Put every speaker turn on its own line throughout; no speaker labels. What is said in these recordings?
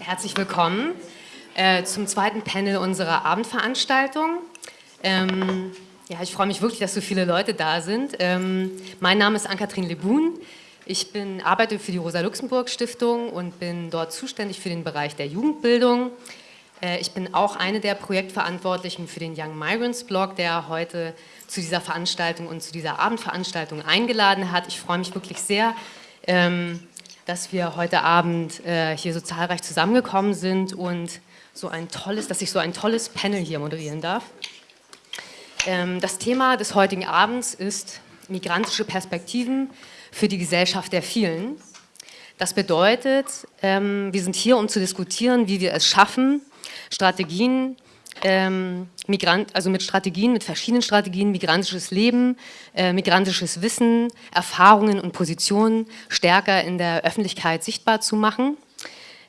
Herzlich willkommen äh, zum zweiten Panel unserer Abendveranstaltung. Ähm, ja, ich freue mich wirklich, dass so viele Leute da sind. Ähm, mein Name ist Ann-Kathrin Lebun. Ich bin, arbeite für die Rosa-Luxemburg-Stiftung und bin dort zuständig für den Bereich der Jugendbildung. Äh, ich bin auch eine der Projektverantwortlichen für den Young Migrants Blog, der heute zu dieser Veranstaltung und zu dieser Abendveranstaltung eingeladen hat. Ich freue mich wirklich sehr, ähm, dass wir heute Abend äh, hier so zahlreich zusammengekommen sind und so ein tolles, dass ich so ein tolles Panel hier moderieren darf. Ähm, das Thema des heutigen Abends ist migrantische Perspektiven für die Gesellschaft der vielen. Das bedeutet, ähm, wir sind hier, um zu diskutieren, wie wir es schaffen, Strategien ähm, Migrant, also mit Strategien, mit verschiedenen Strategien, migrantisches Leben, äh, migrantisches Wissen, Erfahrungen und Positionen stärker in der Öffentlichkeit sichtbar zu machen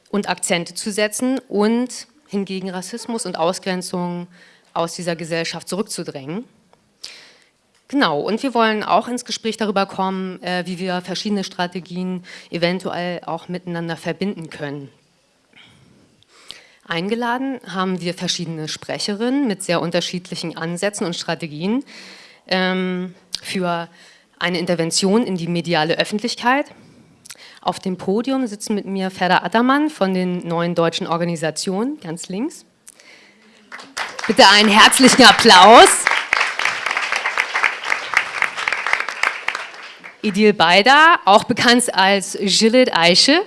und Akzente zu setzen und hingegen Rassismus und Ausgrenzung aus dieser Gesellschaft zurückzudrängen. Genau, und wir wollen auch ins Gespräch darüber kommen, äh, wie wir verschiedene Strategien eventuell auch miteinander verbinden können. Eingeladen haben wir verschiedene Sprecherinnen mit sehr unterschiedlichen Ansätzen und Strategien ähm, für eine Intervention in die mediale Öffentlichkeit. Auf dem Podium sitzen mit mir Ferda Attermann von den neuen deutschen Organisationen, ganz links. Bitte einen herzlichen Applaus. Idil Beider, auch bekannt als Gillet Eiche.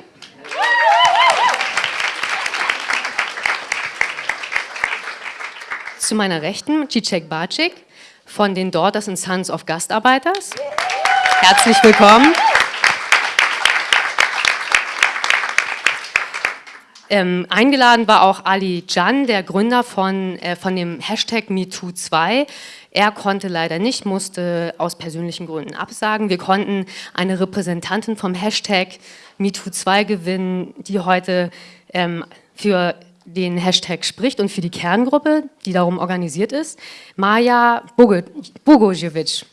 Zu meiner Rechten Cicek Bacik von den Daughters and Sons of Gastarbeiters. Herzlich willkommen. Ähm, eingeladen war auch Ali Can, der Gründer von, äh, von dem Hashtag MeToo2. Er konnte leider nicht, musste aus persönlichen Gründen absagen. Wir konnten eine Repräsentantin vom Hashtag MeToo2 gewinnen, die heute ähm, für den Hashtag spricht und für die Kerngruppe, die darum organisiert ist, Maja Bogojevic.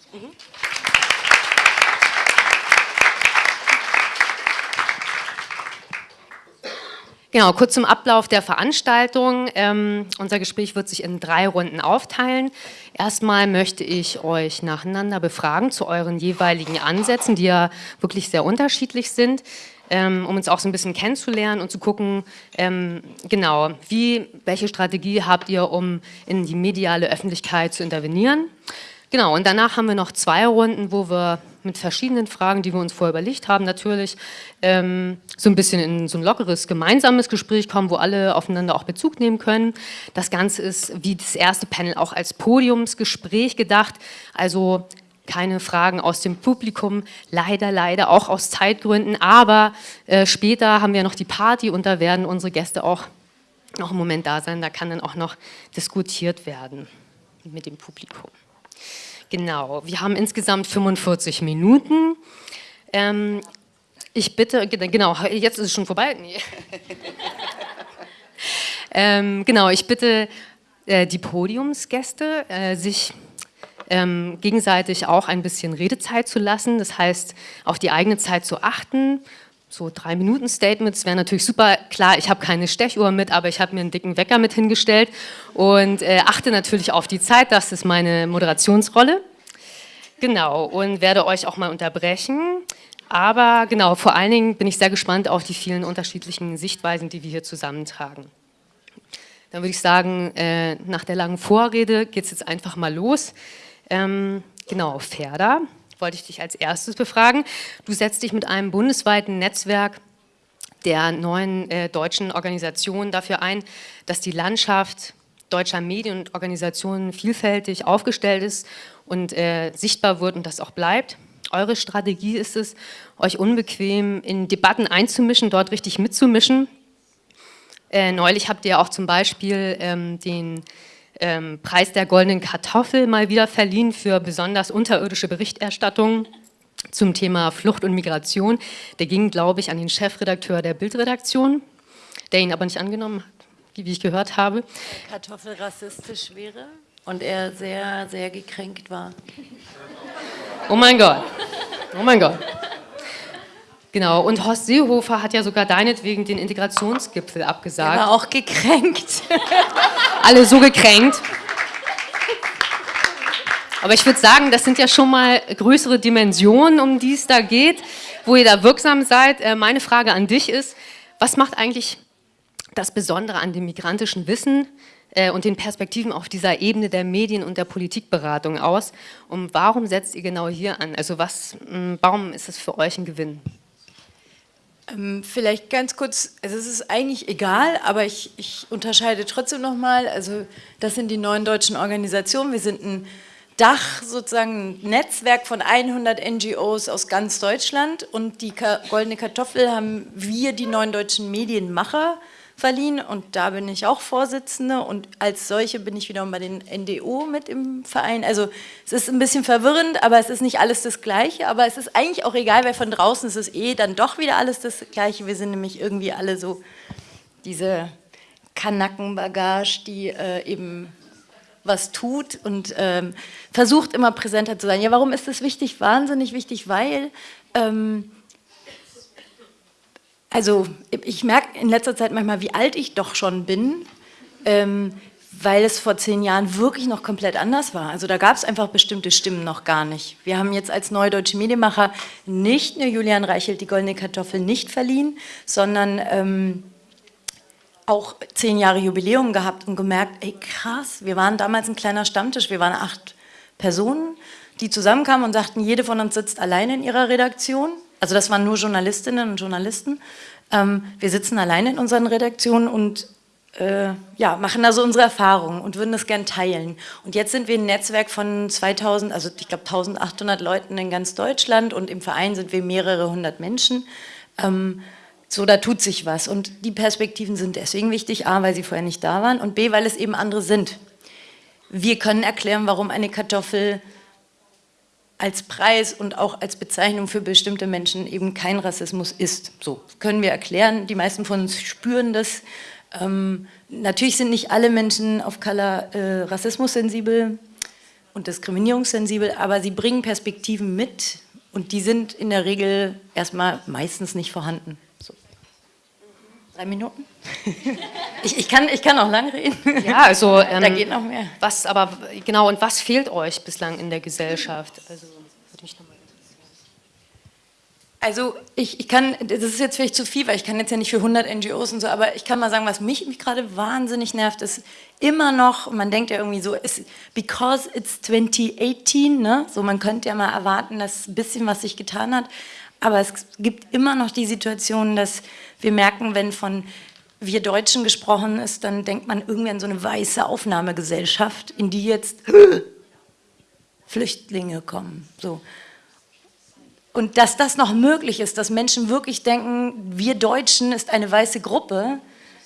Genau, kurz zum Ablauf der Veranstaltung. Ähm, unser Gespräch wird sich in drei Runden aufteilen. Erstmal möchte ich euch nacheinander befragen zu euren jeweiligen Ansätzen, die ja wirklich sehr unterschiedlich sind ähm, um uns auch so ein bisschen kennenzulernen und zu gucken, ähm, genau, wie, welche Strategie habt ihr, um in die mediale Öffentlichkeit zu intervenieren. Genau, und danach haben wir noch zwei Runden, wo wir mit verschiedenen Fragen, die wir uns vorher überlegt haben, natürlich ähm, so ein bisschen in so ein lockeres, gemeinsames Gespräch kommen, wo alle aufeinander auch Bezug nehmen können. Das Ganze ist wie das erste Panel auch als Podiumsgespräch gedacht, also keine Fragen aus dem Publikum, leider, leider, auch aus Zeitgründen, aber äh, später haben wir noch die Party und da werden unsere Gäste auch noch einen Moment da sein, da kann dann auch noch diskutiert werden mit dem Publikum. Genau, wir haben insgesamt 45 Minuten. Ähm, ich bitte, genau, jetzt ist es schon vorbei. Nee. ähm, genau, ich bitte äh, die Podiumsgäste, äh, sich ähm, gegenseitig auch ein bisschen Redezeit zu lassen, das heißt auf die eigene Zeit zu achten. So drei Minuten Statements wäre natürlich super. Klar, ich habe keine Stechuhr mit, aber ich habe mir einen dicken Wecker mit hingestellt und äh, achte natürlich auf die Zeit, das ist meine Moderationsrolle. Genau, und werde euch auch mal unterbrechen. Aber genau, vor allen Dingen bin ich sehr gespannt auf die vielen unterschiedlichen Sichtweisen, die wir hier zusammentragen. Dann würde ich sagen, äh, nach der langen Vorrede geht es jetzt einfach mal los. Ähm, genau, Ferda, wollte ich dich als erstes befragen. Du setzt dich mit einem bundesweiten Netzwerk der neuen äh, deutschen Organisationen dafür ein, dass die Landschaft deutscher Medien und Organisationen vielfältig aufgestellt ist und äh, sichtbar wird und das auch bleibt. Eure Strategie ist es, euch unbequem in Debatten einzumischen, dort richtig mitzumischen. Äh, neulich habt ihr auch zum Beispiel ähm, den ähm, Preis der goldenen Kartoffel mal wieder verliehen für besonders unterirdische Berichterstattung zum Thema Flucht und Migration. Der ging, glaube ich, an den Chefredakteur der Bildredaktion, der ihn aber nicht angenommen hat, wie ich gehört habe.
Kartoffel rassistisch wäre und er sehr, sehr gekränkt war.
Oh mein Gott, oh mein Gott. Genau, und Horst Seehofer hat ja sogar deinetwegen den Integrationsgipfel abgesagt.
Er war auch gekränkt.
Alle so gekränkt. Aber ich würde sagen, das sind ja schon mal größere Dimensionen, um die es da geht, wo ihr da wirksam seid. Äh, meine Frage an dich ist, was macht eigentlich das Besondere an dem migrantischen Wissen äh, und den Perspektiven auf dieser Ebene der Medien- und der Politikberatung aus? Und warum setzt ihr genau hier an? Also was, warum ist es für euch ein Gewinn?
Ähm, vielleicht ganz kurz, also es ist eigentlich egal, aber ich, ich unterscheide trotzdem nochmal, also das sind die neuen deutschen Organisationen, wir sind ein Dach, sozusagen ein Netzwerk von 100 NGOs aus ganz Deutschland. Und die Goldene Kartoffel haben wir, die neuen deutschen Medienmacher, verliehen und da bin ich auch Vorsitzende und als solche bin ich wiederum bei den NDO mit im Verein. Also es ist ein bisschen verwirrend, aber es ist nicht alles das Gleiche, aber es ist eigentlich auch egal, weil von draußen ist es eh dann doch wieder alles das Gleiche. Wir sind nämlich irgendwie alle so diese Kanackenbagage, die äh, eben was tut und ähm, versucht immer präsenter zu sein. Ja, warum ist das wichtig? Wahnsinnig wichtig, weil ähm, also ich merke in letzter Zeit manchmal, wie alt ich doch schon bin, ähm, weil es vor zehn Jahren wirklich noch komplett anders war. Also da gab es einfach bestimmte Stimmen noch gar nicht. Wir haben jetzt als neue deutsche Medienmacher nicht nur Julian Reichelt die Goldene Kartoffel nicht verliehen, sondern ähm, auch zehn Jahre Jubiläum gehabt und gemerkt, ey krass, wir waren damals ein kleiner Stammtisch, wir waren acht Personen, die zusammenkamen und sagten, jede von uns sitzt alleine in ihrer Redaktion also das waren nur Journalistinnen und Journalisten. Ähm, wir sitzen alleine in unseren Redaktionen und äh, ja, machen also unsere Erfahrungen und würden das gern teilen. Und jetzt sind wir ein Netzwerk von 2000, also ich glaube 1800 Leuten in ganz Deutschland und im Verein sind wir mehrere hundert Menschen. Ähm, so, da tut sich was und die Perspektiven sind deswegen wichtig, A, weil sie vorher nicht da waren und B, weil es eben andere sind. Wir können erklären, warum eine Kartoffel als Preis und auch als Bezeichnung für bestimmte Menschen eben kein Rassismus ist. So können wir erklären, die meisten von uns spüren das. Ähm, natürlich sind nicht alle Menschen auf Color äh, rassismussensibel und diskriminierungssensibel, aber sie bringen Perspektiven mit und die sind in der Regel erstmal meistens nicht vorhanden. Drei Minuten? ich, ich, kann, ich kann auch lang reden.
Ja, also ähm, da geht noch mehr. Was aber genau und was fehlt euch bislang in der Gesellschaft? Also würde mich nochmal
also ich, ich kann, das ist jetzt vielleicht zu viel, weil ich kann jetzt ja nicht für 100 NGOs und so, aber ich kann mal sagen, was mich, mich gerade wahnsinnig nervt, ist immer noch, man denkt ja irgendwie so, it's because it's 2018, ne? so man könnte ja mal erwarten, dass ein bisschen was sich getan hat, aber es gibt immer noch die Situation, dass wir merken, wenn von wir Deutschen gesprochen ist, dann denkt man irgendwie an so eine weiße Aufnahmegesellschaft, in die jetzt Flüchtlinge kommen. So. Und dass das noch möglich ist, dass Menschen wirklich denken, wir Deutschen ist eine weiße Gruppe,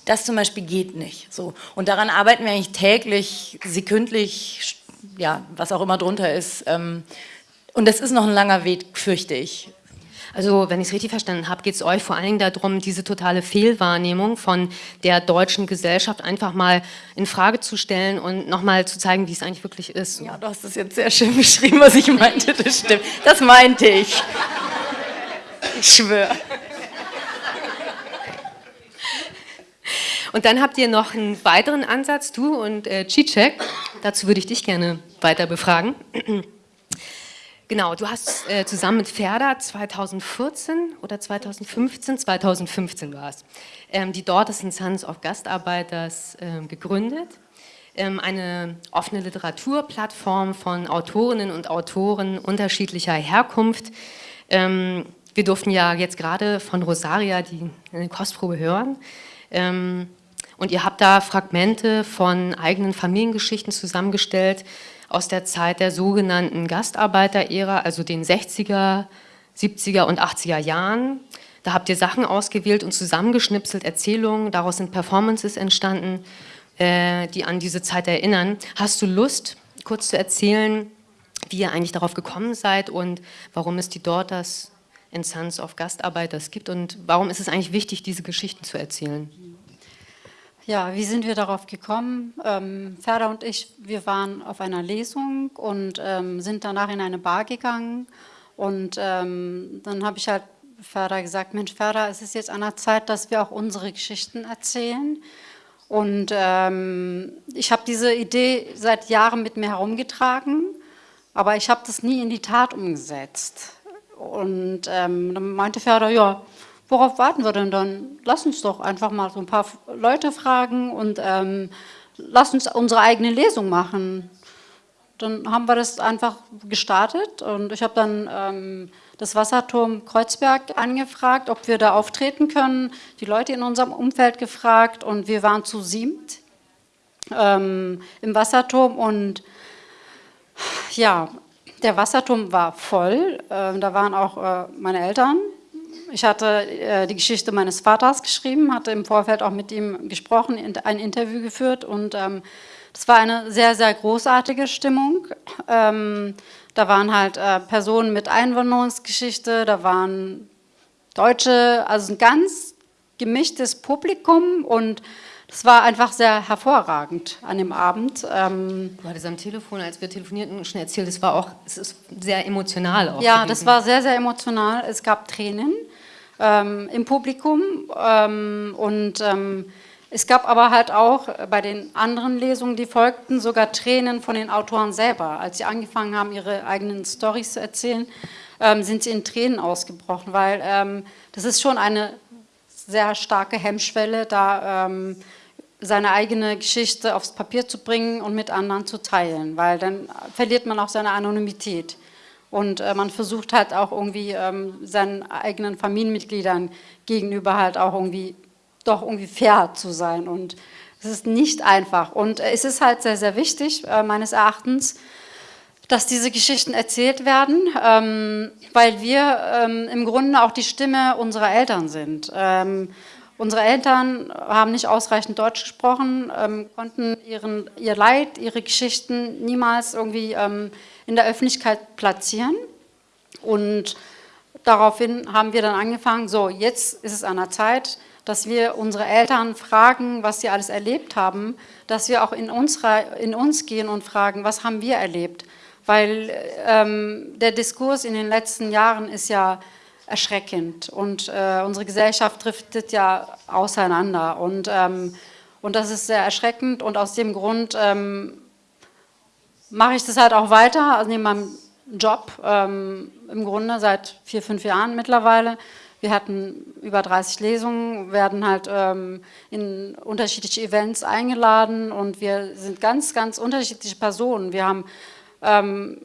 das zum Beispiel geht nicht. So. Und daran arbeiten wir eigentlich täglich, sekündlich, ja, was auch immer drunter ist. Ähm, und das ist noch ein langer Weg, fürchte ich.
Also wenn ich es richtig verstanden habe, geht es euch vor allen Dingen darum, diese totale Fehlwahrnehmung von der deutschen Gesellschaft einfach mal in Frage zu stellen und nochmal zu zeigen, wie es eigentlich wirklich ist.
Ja, du hast es jetzt sehr schön beschrieben, was ich meinte, das stimmt. Das meinte ich. Ich schwöre.
Und dann habt ihr noch einen weiteren Ansatz, du und äh, Cicek. Dazu würde ich dich gerne weiter befragen. Genau, du hast äh, zusammen mit Ferda 2014 oder 2015, 2015 war es, ähm, die Daughters and Sons of Gastarbeiters ähm, gegründet. Ähm, eine offene Literaturplattform von Autorinnen und Autoren unterschiedlicher Herkunft. Ähm, wir durften ja jetzt gerade von Rosaria die eine Kostprobe hören. Ähm, und ihr habt da Fragmente von eigenen Familiengeschichten zusammengestellt, aus der Zeit der sogenannten Gastarbeiter-Ära, also den 60er, 70er und 80er Jahren. Da habt ihr Sachen ausgewählt und zusammengeschnipselt, Erzählungen, daraus sind Performances entstanden, äh, die an diese Zeit erinnern. Hast du Lust, kurz zu erzählen, wie ihr eigentlich darauf gekommen seid und warum es die Daughters and Sons of Gastarbeiters gibt und warum ist es eigentlich wichtig, diese Geschichten zu erzählen?
Ja, wie sind wir darauf gekommen? Ähm, Ferda und ich, wir waren auf einer Lesung und ähm, sind danach in eine Bar gegangen und ähm, dann habe ich halt Ferda gesagt, Mensch Ferda, es ist jetzt an der Zeit, dass wir auch unsere Geschichten erzählen. Und ähm, ich habe diese Idee seit Jahren mit mir herumgetragen, aber ich habe das nie in die Tat umgesetzt. Und ähm, dann meinte Ferda, ja, worauf warten wir denn dann? Lass uns doch einfach mal so ein paar Leute fragen und ähm, lass uns unsere eigene Lesung machen. Dann haben wir das einfach gestartet und ich habe dann ähm, das Wasserturm Kreuzberg angefragt, ob wir da auftreten können, die Leute in unserem Umfeld gefragt und wir waren zu siebt ähm, im Wasserturm und ja, der Wasserturm war voll, äh, da waren auch äh, meine Eltern. Ich hatte äh, die Geschichte meines Vaters geschrieben, hatte im Vorfeld auch mit ihm gesprochen, ein Interview geführt und ähm, das war eine sehr, sehr großartige Stimmung. Ähm, da waren halt äh, Personen mit Einwanderungsgeschichte, da waren Deutsche, also ein ganz gemischtes Publikum und es war einfach sehr hervorragend an dem Abend.
Ähm du hattest am Telefon, als wir telefonierten, schon erzählt, es war auch, es ist sehr emotional auch.
Ja, das war sehr, sehr emotional. Es gab Tränen ähm, im Publikum ähm, und ähm, es gab aber halt auch bei den anderen Lesungen, die folgten, sogar Tränen von den Autoren selber. Als sie angefangen haben, ihre eigenen Storys zu erzählen, ähm, sind sie in Tränen ausgebrochen, weil ähm, das ist schon eine sehr starke Hemmschwelle, da ähm, seine eigene Geschichte aufs Papier zu bringen und mit anderen zu teilen, weil dann verliert man auch seine Anonymität. Und äh, man versucht halt auch irgendwie ähm, seinen eigenen Familienmitgliedern gegenüber halt auch irgendwie doch irgendwie fair zu sein. Und es ist nicht einfach. Und äh, es ist halt sehr, sehr wichtig, äh, meines Erachtens, dass diese Geschichten erzählt werden, ähm, weil wir ähm, im Grunde auch die Stimme unserer Eltern sind. Ähm, Unsere Eltern haben nicht ausreichend Deutsch gesprochen, ähm, konnten ihren, ihr Leid, ihre Geschichten niemals irgendwie ähm, in der Öffentlichkeit platzieren. Und daraufhin haben wir dann angefangen, so jetzt ist es an der Zeit, dass wir unsere Eltern fragen, was sie alles erlebt haben, dass wir auch in, unserer, in uns gehen und fragen, was haben wir erlebt. Weil ähm, der Diskurs in den letzten Jahren ist ja erschreckend. Und äh, unsere Gesellschaft driftet ja auseinander. Und, ähm, und das ist sehr erschreckend. Und aus dem Grund ähm, mache ich das halt auch weiter, also neben meinem Job, ähm, im Grunde seit vier, fünf Jahren mittlerweile. Wir hatten über 30 Lesungen, werden halt ähm, in unterschiedliche Events eingeladen und wir sind ganz, ganz unterschiedliche Personen. Wir haben ähm,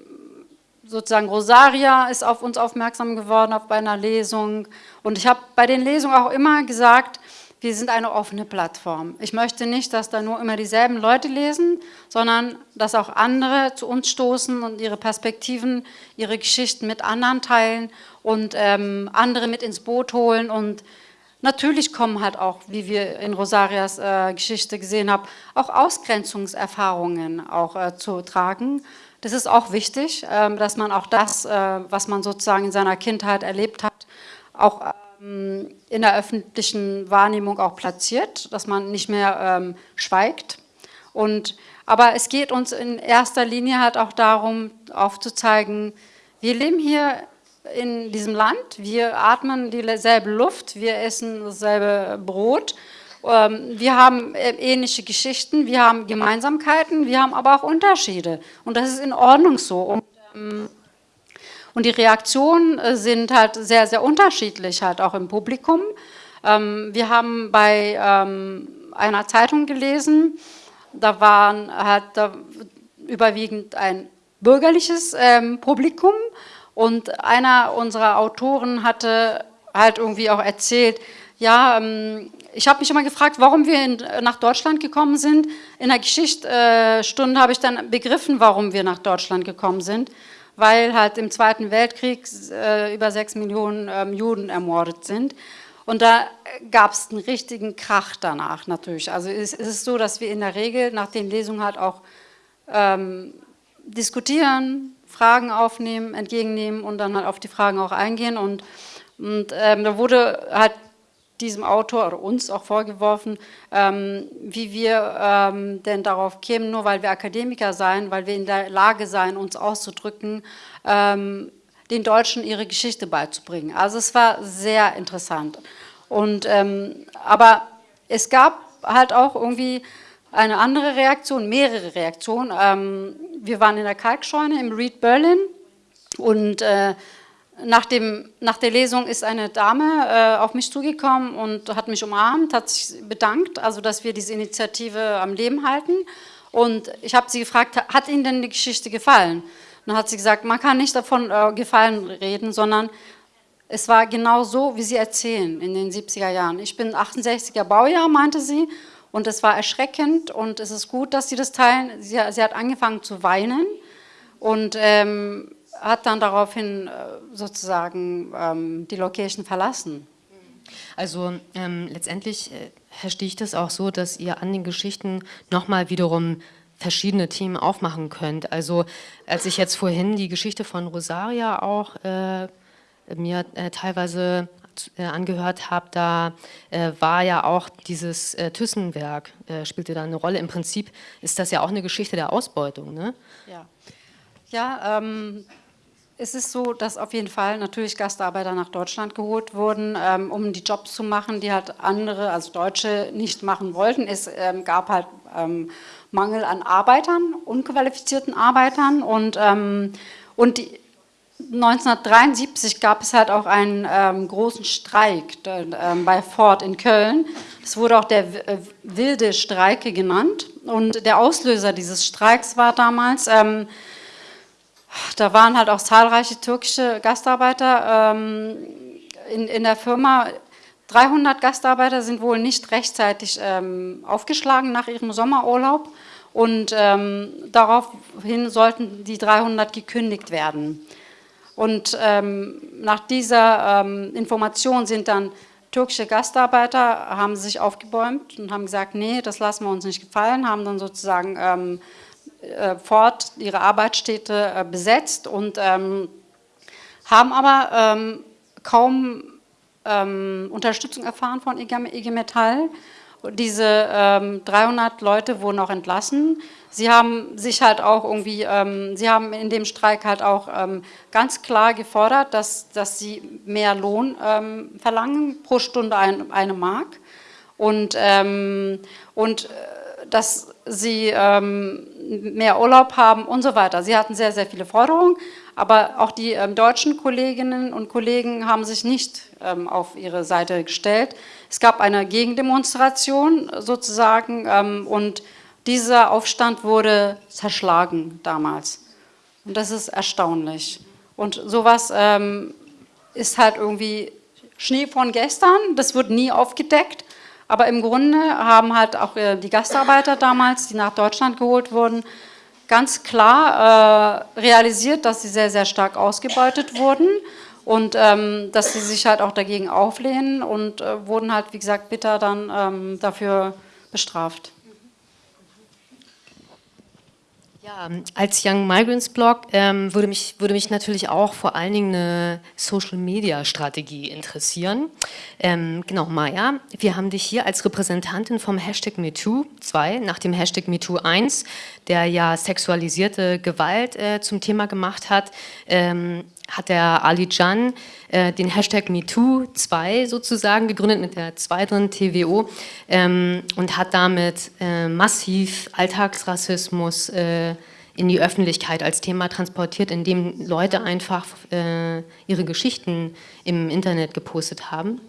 sozusagen Rosaria ist auf uns aufmerksam geworden auf einer Lesung und ich habe bei den Lesungen auch immer gesagt, wir sind eine offene Plattform. Ich möchte nicht, dass da nur immer dieselben Leute lesen, sondern dass auch andere zu uns stoßen und ihre Perspektiven, ihre Geschichten mit anderen teilen und ähm, andere mit ins Boot holen und Natürlich kommen halt auch, wie wir in Rosarias äh, Geschichte gesehen haben, auch Ausgrenzungserfahrungen auch äh, zu tragen. Das ist auch wichtig, ähm, dass man auch das, äh, was man sozusagen in seiner Kindheit erlebt hat, auch ähm, in der öffentlichen Wahrnehmung auch platziert, dass man nicht mehr ähm, schweigt. Und, aber es geht uns in erster Linie halt auch darum, aufzuzeigen, wir leben hier in diesem Land, wir atmen dieselbe Luft, wir essen dasselbe Brot ähm, wir haben äh, ähnliche Geschichten, wir haben Gemeinsamkeiten, wir haben aber auch Unterschiede. Und das ist in Ordnung so. Und, ähm, und die Reaktionen äh, sind halt sehr, sehr unterschiedlich, halt auch im Publikum. Ähm, wir haben bei einer Zeitung gelesen, da waren halt da überwiegend ein bürgerliches Publikum und einer unserer Autoren hatte halt irgendwie auch erzählt, ja, ich habe mich immer gefragt, warum wir in, nach Deutschland gekommen sind. In der Geschichtsstunde habe ich dann begriffen, warum wir nach Deutschland gekommen sind, weil halt im Zweiten Weltkrieg äh, über sechs Millionen ähm, Juden ermordet sind. Und da gab es einen richtigen Krach danach natürlich. Also es, es, ist so, dass wir in der Regel nach den Lesungen halt auch ähm, diskutieren, Fragen aufnehmen, entgegennehmen und dann halt auf die Fragen auch eingehen. Und, und ähm, da wurde halt diesem Autor oder uns auch vorgeworfen, ähm, wie wir ähm, denn darauf kämen, nur weil wir Akademiker seien, weil wir in der Lage seien, uns auszudrücken, ähm, den Deutschen ihre Geschichte beizubringen. Also es war sehr interessant. Und, ähm, aber es gab halt auch irgendwie eine andere Reaktion, mehrere Reaktionen. Ähm, wir waren in der Kalkscheune im Reed Berlin und äh, nach, dem, nach der Lesung ist eine Dame äh, auf mich zugekommen und hat mich umarmt, hat sich bedankt, also dass wir diese Initiative am Leben halten. Und ich habe sie gefragt, hat Ihnen denn die Geschichte gefallen? Und dann hat sie gesagt, man kann nicht davon äh, Gefallen reden, sondern es war genau so, wie Sie erzählen in den 70er Jahren. Ich bin 68er Baujahr, meinte sie, und es war erschreckend und es ist gut, dass Sie das teilen. Sie, sie hat angefangen zu weinen und ähm, hat dann daraufhin äh, sozusagen ähm, die Location verlassen.
Also ähm, letztendlich äh, verstehe ich das auch so, dass ihr an den Geschichten nochmal wiederum verschiedene Themen aufmachen könnt. Also als ich jetzt vorhin die Geschichte von Rosaria auch äh, mir äh, teilweise äh, angehört habe, da äh, war ja auch dieses äh, Thyssenwerk, spielte da eine Rolle. Im Prinzip ist das ja auch eine Geschichte der Ausbeutung. Ne?
Ja, ja ähm, es ist so, dass auf jeden Fall natürlich Gastarbeiter nach Deutschland geholt wurden, ähm, um die Jobs zu machen, die halt andere, also Deutsche, nicht machen wollten. Es ähm, gab halt ähm, Mangel an Arbeitern, unqualifizierten Arbeitern und, ähm, und die, 1973 gab es halt auch einen ähm, großen Streik ähm, bei Ford in Köln. Es wurde auch der äh, wilde Streike genannt und der Auslöser dieses Streiks war damals da waren halt auch zahlreiche türkische Gastarbeiter ähm, in, in der Firma. 300 Gastarbeiter sind wohl nicht rechtzeitig ähm, aufgeschlagen nach ihrem Sommerurlaub und ähm, daraufhin sollten die 300 gekündigt werden. Und ähm, nach dieser ähm, Information sind dann türkische Gastarbeiter, haben sich aufgebäumt und haben gesagt, nee, das lassen wir uns nicht gefallen, haben dann sozusagen ähm, äh, fort ihre Arbeitsstätte äh, besetzt und ähm, haben aber ähm, kaum ähm, Unterstützung erfahren von IG Metall. Diese ähm, 300 Leute wurden auch entlassen. Sie haben sich halt auch irgendwie, ähm, sie haben in dem Streik halt auch ähm, ganz klar gefordert, dass, dass sie mehr Lohn ähm, verlangen, pro Stunde ein, eine Mark. Und, ähm, und äh, dass sie ähm, mehr Urlaub haben und so weiter. Sie hatten sehr, sehr viele Forderungen, aber auch die ähm, deutschen Kolleginnen und Kollegen haben sich nicht ähm, auf ihre Seite gestellt. Es gab eine Gegendemonstration sozusagen ähm, und dieser Aufstand wurde zerschlagen damals. Und das ist erstaunlich. Und sowas ähm, ist halt irgendwie Schnee von gestern, das wird nie aufgedeckt. Aber im Grunde haben halt auch äh, die Gastarbeiter damals, die nach Deutschland geholt wurden, ganz klar äh, realisiert, dass sie sehr, sehr stark ausgebeutet wurden und ähm, dass sie sich halt auch dagegen auflehnen und äh, wurden halt, wie gesagt, bitter dann ähm, dafür bestraft.
Ja, als Young Migrants Blog ähm, würde, mich, würde mich natürlich auch vor allen Dingen eine Social-Media-Strategie interessieren. Ähm, genau, Maya, wir haben dich hier als Repräsentantin vom Hashtag MeToo 2 nach dem Hashtag MeToo 1, der ja sexualisierte Gewalt äh, zum Thema gemacht hat, ähm, hat der Ali Can äh, den Hashtag MeToo2 sozusagen gegründet mit der zweiten TWO ähm, und hat damit äh, massiv Alltagsrassismus äh, in die Öffentlichkeit als Thema transportiert, indem Leute einfach äh, ihre Geschichten im Internet gepostet haben.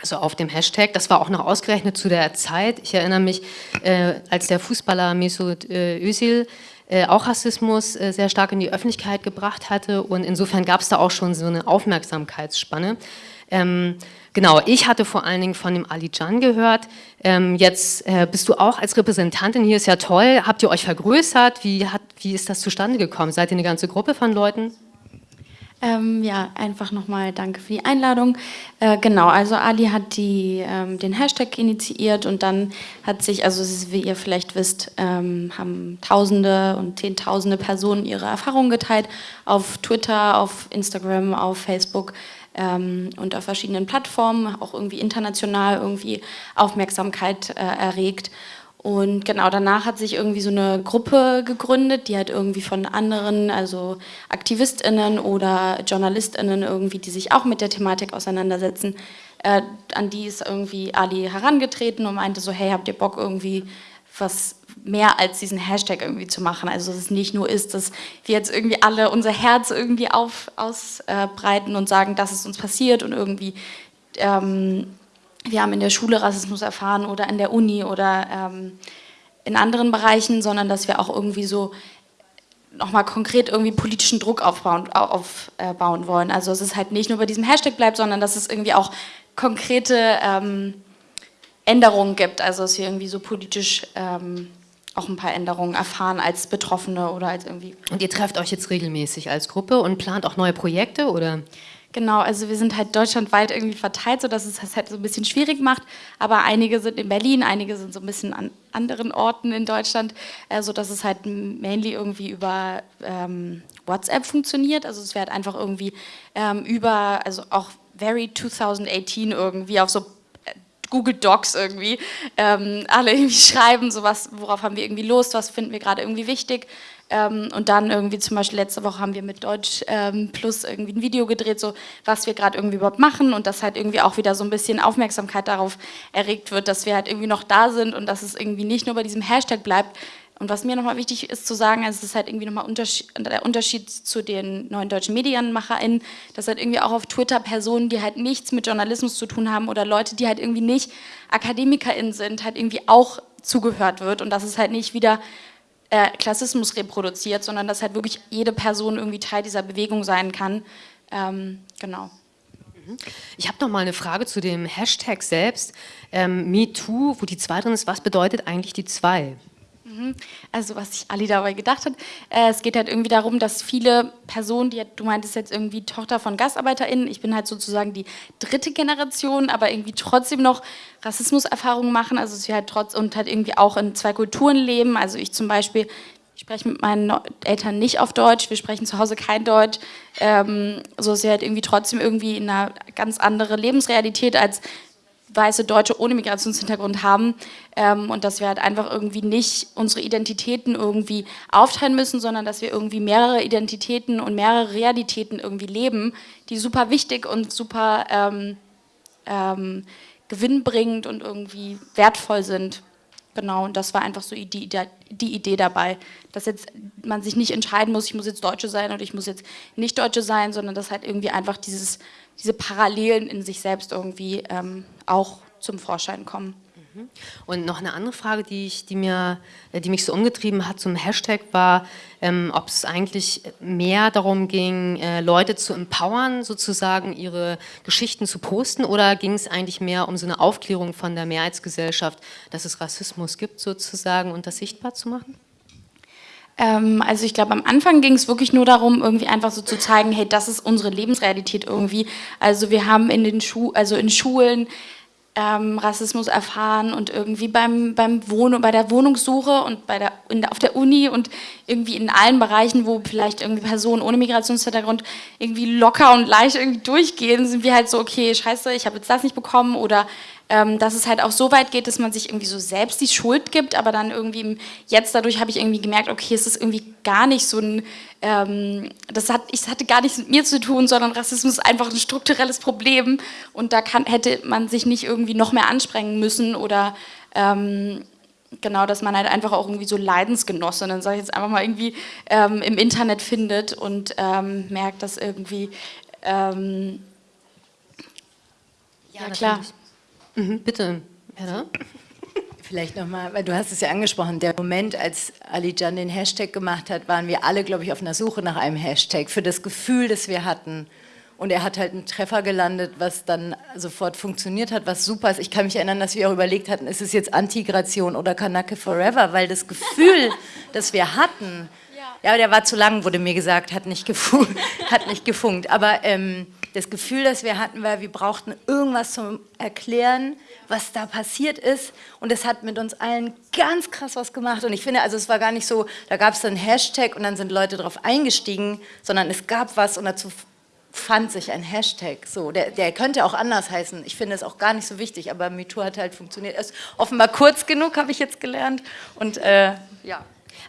Also auf dem Hashtag, das war auch noch ausgerechnet zu der Zeit. Ich erinnere mich, äh, als der Fußballer Mesut äh, Özil auch Rassismus äh, sehr stark in die Öffentlichkeit gebracht hatte und insofern gab es da auch schon so eine Aufmerksamkeitsspanne. Ähm, genau, ich hatte vor allen Dingen von dem Ali Can gehört. Ähm, jetzt äh, bist du auch als Repräsentantin hier, ist ja toll. Habt ihr euch vergrößert? Wie, hat, wie ist das zustande gekommen? Seid ihr eine ganze Gruppe von Leuten?
Ähm, ja, einfach nochmal danke für die Einladung. Äh, genau, also Ali hat die, ähm, den Hashtag initiiert und dann hat sich, also wie ihr vielleicht wisst, ähm, haben Tausende und Zehntausende Personen ihre Erfahrungen geteilt auf Twitter, auf Instagram, auf Facebook ähm, und auf verschiedenen Plattformen, auch irgendwie international irgendwie Aufmerksamkeit äh, erregt. Und genau danach hat sich irgendwie so eine Gruppe gegründet, die halt irgendwie von anderen, also AktivistInnen oder JournalistInnen irgendwie, die sich auch mit der Thematik auseinandersetzen, äh, an die ist irgendwie Ali herangetreten und meinte so, hey, habt ihr Bock irgendwie was mehr als diesen Hashtag irgendwie zu machen. Also dass es nicht nur ist, dass wir jetzt irgendwie alle unser Herz irgendwie auf, ausbreiten und sagen, das ist uns passiert und irgendwie ähm, wir haben in der Schule Rassismus erfahren oder in der Uni oder ähm, in anderen Bereichen, sondern dass wir auch irgendwie so nochmal konkret irgendwie politischen Druck aufbauen, aufbauen wollen. Also dass es halt nicht nur bei diesem Hashtag bleibt, sondern dass es irgendwie auch konkrete ähm, Änderungen gibt, also dass wir irgendwie so politisch ähm, auch ein paar Änderungen erfahren als Betroffene oder als irgendwie.
Und ihr trefft euch jetzt regelmäßig als Gruppe und plant auch neue Projekte oder?
Genau, also wir sind halt deutschlandweit irgendwie verteilt, sodass es das halt so ein bisschen schwierig macht. Aber einige sind in Berlin, einige sind so ein bisschen an anderen Orten in Deutschland, äh, sodass es halt mainly irgendwie über ähm, WhatsApp funktioniert. Also es wird einfach irgendwie ähm, über, also auch very 2018 irgendwie auf so äh, Google Docs irgendwie, ähm, alle irgendwie schreiben, so was, worauf haben wir irgendwie Lust, was finden wir gerade irgendwie wichtig und dann irgendwie zum Beispiel letzte Woche haben wir mit Deutsch ähm, Plus irgendwie ein Video gedreht, so was wir gerade irgendwie überhaupt machen und dass halt irgendwie auch wieder so ein bisschen Aufmerksamkeit darauf erregt wird, dass wir halt irgendwie noch da sind und dass es irgendwie nicht nur bei diesem Hashtag bleibt. Und was mir nochmal wichtig ist zu sagen, also es ist halt irgendwie nochmal Unterschied, der Unterschied zu den neuen deutschen MedienmacherInnen, dass halt irgendwie auch auf Twitter Personen, die halt nichts mit Journalismus zu tun haben oder Leute, die halt irgendwie nicht AkademikerInnen sind, halt irgendwie auch zugehört wird und dass es halt nicht wieder äh, Klassismus reproduziert, sondern dass halt wirklich jede Person irgendwie Teil dieser Bewegung sein kann. Ähm, genau.
Ich habe noch mal eine Frage zu dem Hashtag selbst. Ähm, MeToo, wo die 2 drin ist, was bedeutet eigentlich die 2?
Mhm. Also was sich Ali dabei gedacht hat, äh, es geht halt irgendwie darum, dass viele Personen, die du meintest jetzt irgendwie Tochter von GastarbeiterInnen, ich bin halt sozusagen die dritte Generation, aber irgendwie trotzdem noch Rassismuserfahrungen machen, also sie halt trotz und halt irgendwie auch in zwei Kulturen leben, also ich zum Beispiel, ich spreche mit meinen Eltern nicht auf Deutsch, wir sprechen zu Hause kein Deutsch, ähm, so ist sie halt irgendwie trotzdem irgendwie in einer ganz andere Lebensrealität als weiße Deutsche ohne Migrationshintergrund haben ähm, und dass wir halt einfach irgendwie nicht unsere Identitäten irgendwie aufteilen müssen, sondern dass wir irgendwie mehrere Identitäten und mehrere Realitäten irgendwie leben, die super wichtig und super ähm, ähm, gewinnbringend und irgendwie wertvoll sind. Genau, und das war einfach so die, die Idee dabei, dass jetzt man sich nicht entscheiden muss, ich muss jetzt Deutsche sein oder ich muss jetzt nicht Deutsche sein, sondern dass halt irgendwie einfach dieses diese Parallelen in sich selbst irgendwie ähm, auch zum Vorschein kommen.
Und noch eine andere Frage, die, ich, die, mir, äh, die mich so umgetrieben hat zum Hashtag, war, ähm, ob es eigentlich mehr darum ging, äh, Leute zu empowern, sozusagen ihre Geschichten zu posten, oder ging es eigentlich mehr um so eine Aufklärung von der Mehrheitsgesellschaft, dass es Rassismus gibt, sozusagen, und das sichtbar zu machen?
Ähm, also ich glaube, am Anfang ging es wirklich nur darum, irgendwie einfach so zu zeigen, hey, das ist unsere Lebensrealität irgendwie. Also wir haben in den Schu also in Schulen ähm, Rassismus erfahren und irgendwie beim, beim Wohnen, bei der Wohnungssuche und bei der, der, auf der Uni und irgendwie in allen Bereichen, wo vielleicht irgendwie Personen ohne Migrationshintergrund irgendwie locker und leicht irgendwie durchgehen, sind wir halt so, okay, scheiße, ich habe jetzt das nicht bekommen oder dass es halt auch so weit geht, dass man sich irgendwie so selbst die Schuld gibt, aber dann irgendwie jetzt dadurch habe ich irgendwie gemerkt, okay, es ist irgendwie gar nicht so ein, ähm, das hat, ich hatte gar nichts mit mir zu tun, sondern Rassismus ist einfach ein strukturelles Problem und da kann, hätte man sich nicht irgendwie noch mehr anstrengen müssen oder ähm, genau, dass man halt einfach auch irgendwie so Leidensgenossinnen, sage ich jetzt einfach mal irgendwie, ähm, im Internet findet und ähm, merkt, dass irgendwie, ähm,
ja, ja klar. Mhm, bitte, Herr
Vielleicht nochmal, weil du hast es ja angesprochen, der Moment, als Ali Jan den Hashtag gemacht hat, waren wir alle, glaube ich, auf einer Suche nach einem Hashtag für das Gefühl, das wir hatten. Und er hat halt einen Treffer gelandet, was dann sofort funktioniert hat, was super ist. Ich kann mich erinnern, dass wir auch überlegt hatten, ist es jetzt Antigration oder Kanake Forever, weil das Gefühl, das wir hatten, ja, aber der war zu lang, wurde mir gesagt, hat nicht, gefunkt. Hat nicht gefunkt. Aber ähm, das Gefühl, das wir hatten, war, wir brauchten irgendwas zum Erklären, was da passiert ist. Und es hat mit uns allen ganz krass was gemacht. Und ich finde, also es war gar nicht so, da gab es einen Hashtag und dann sind Leute drauf eingestiegen, sondern es gab was und dazu fand sich ein Hashtag. So, der, der könnte auch anders heißen. Ich finde es auch gar nicht so wichtig, aber MeToo hat halt funktioniert. Er ist offenbar kurz genug, habe ich jetzt gelernt. Und äh, ja.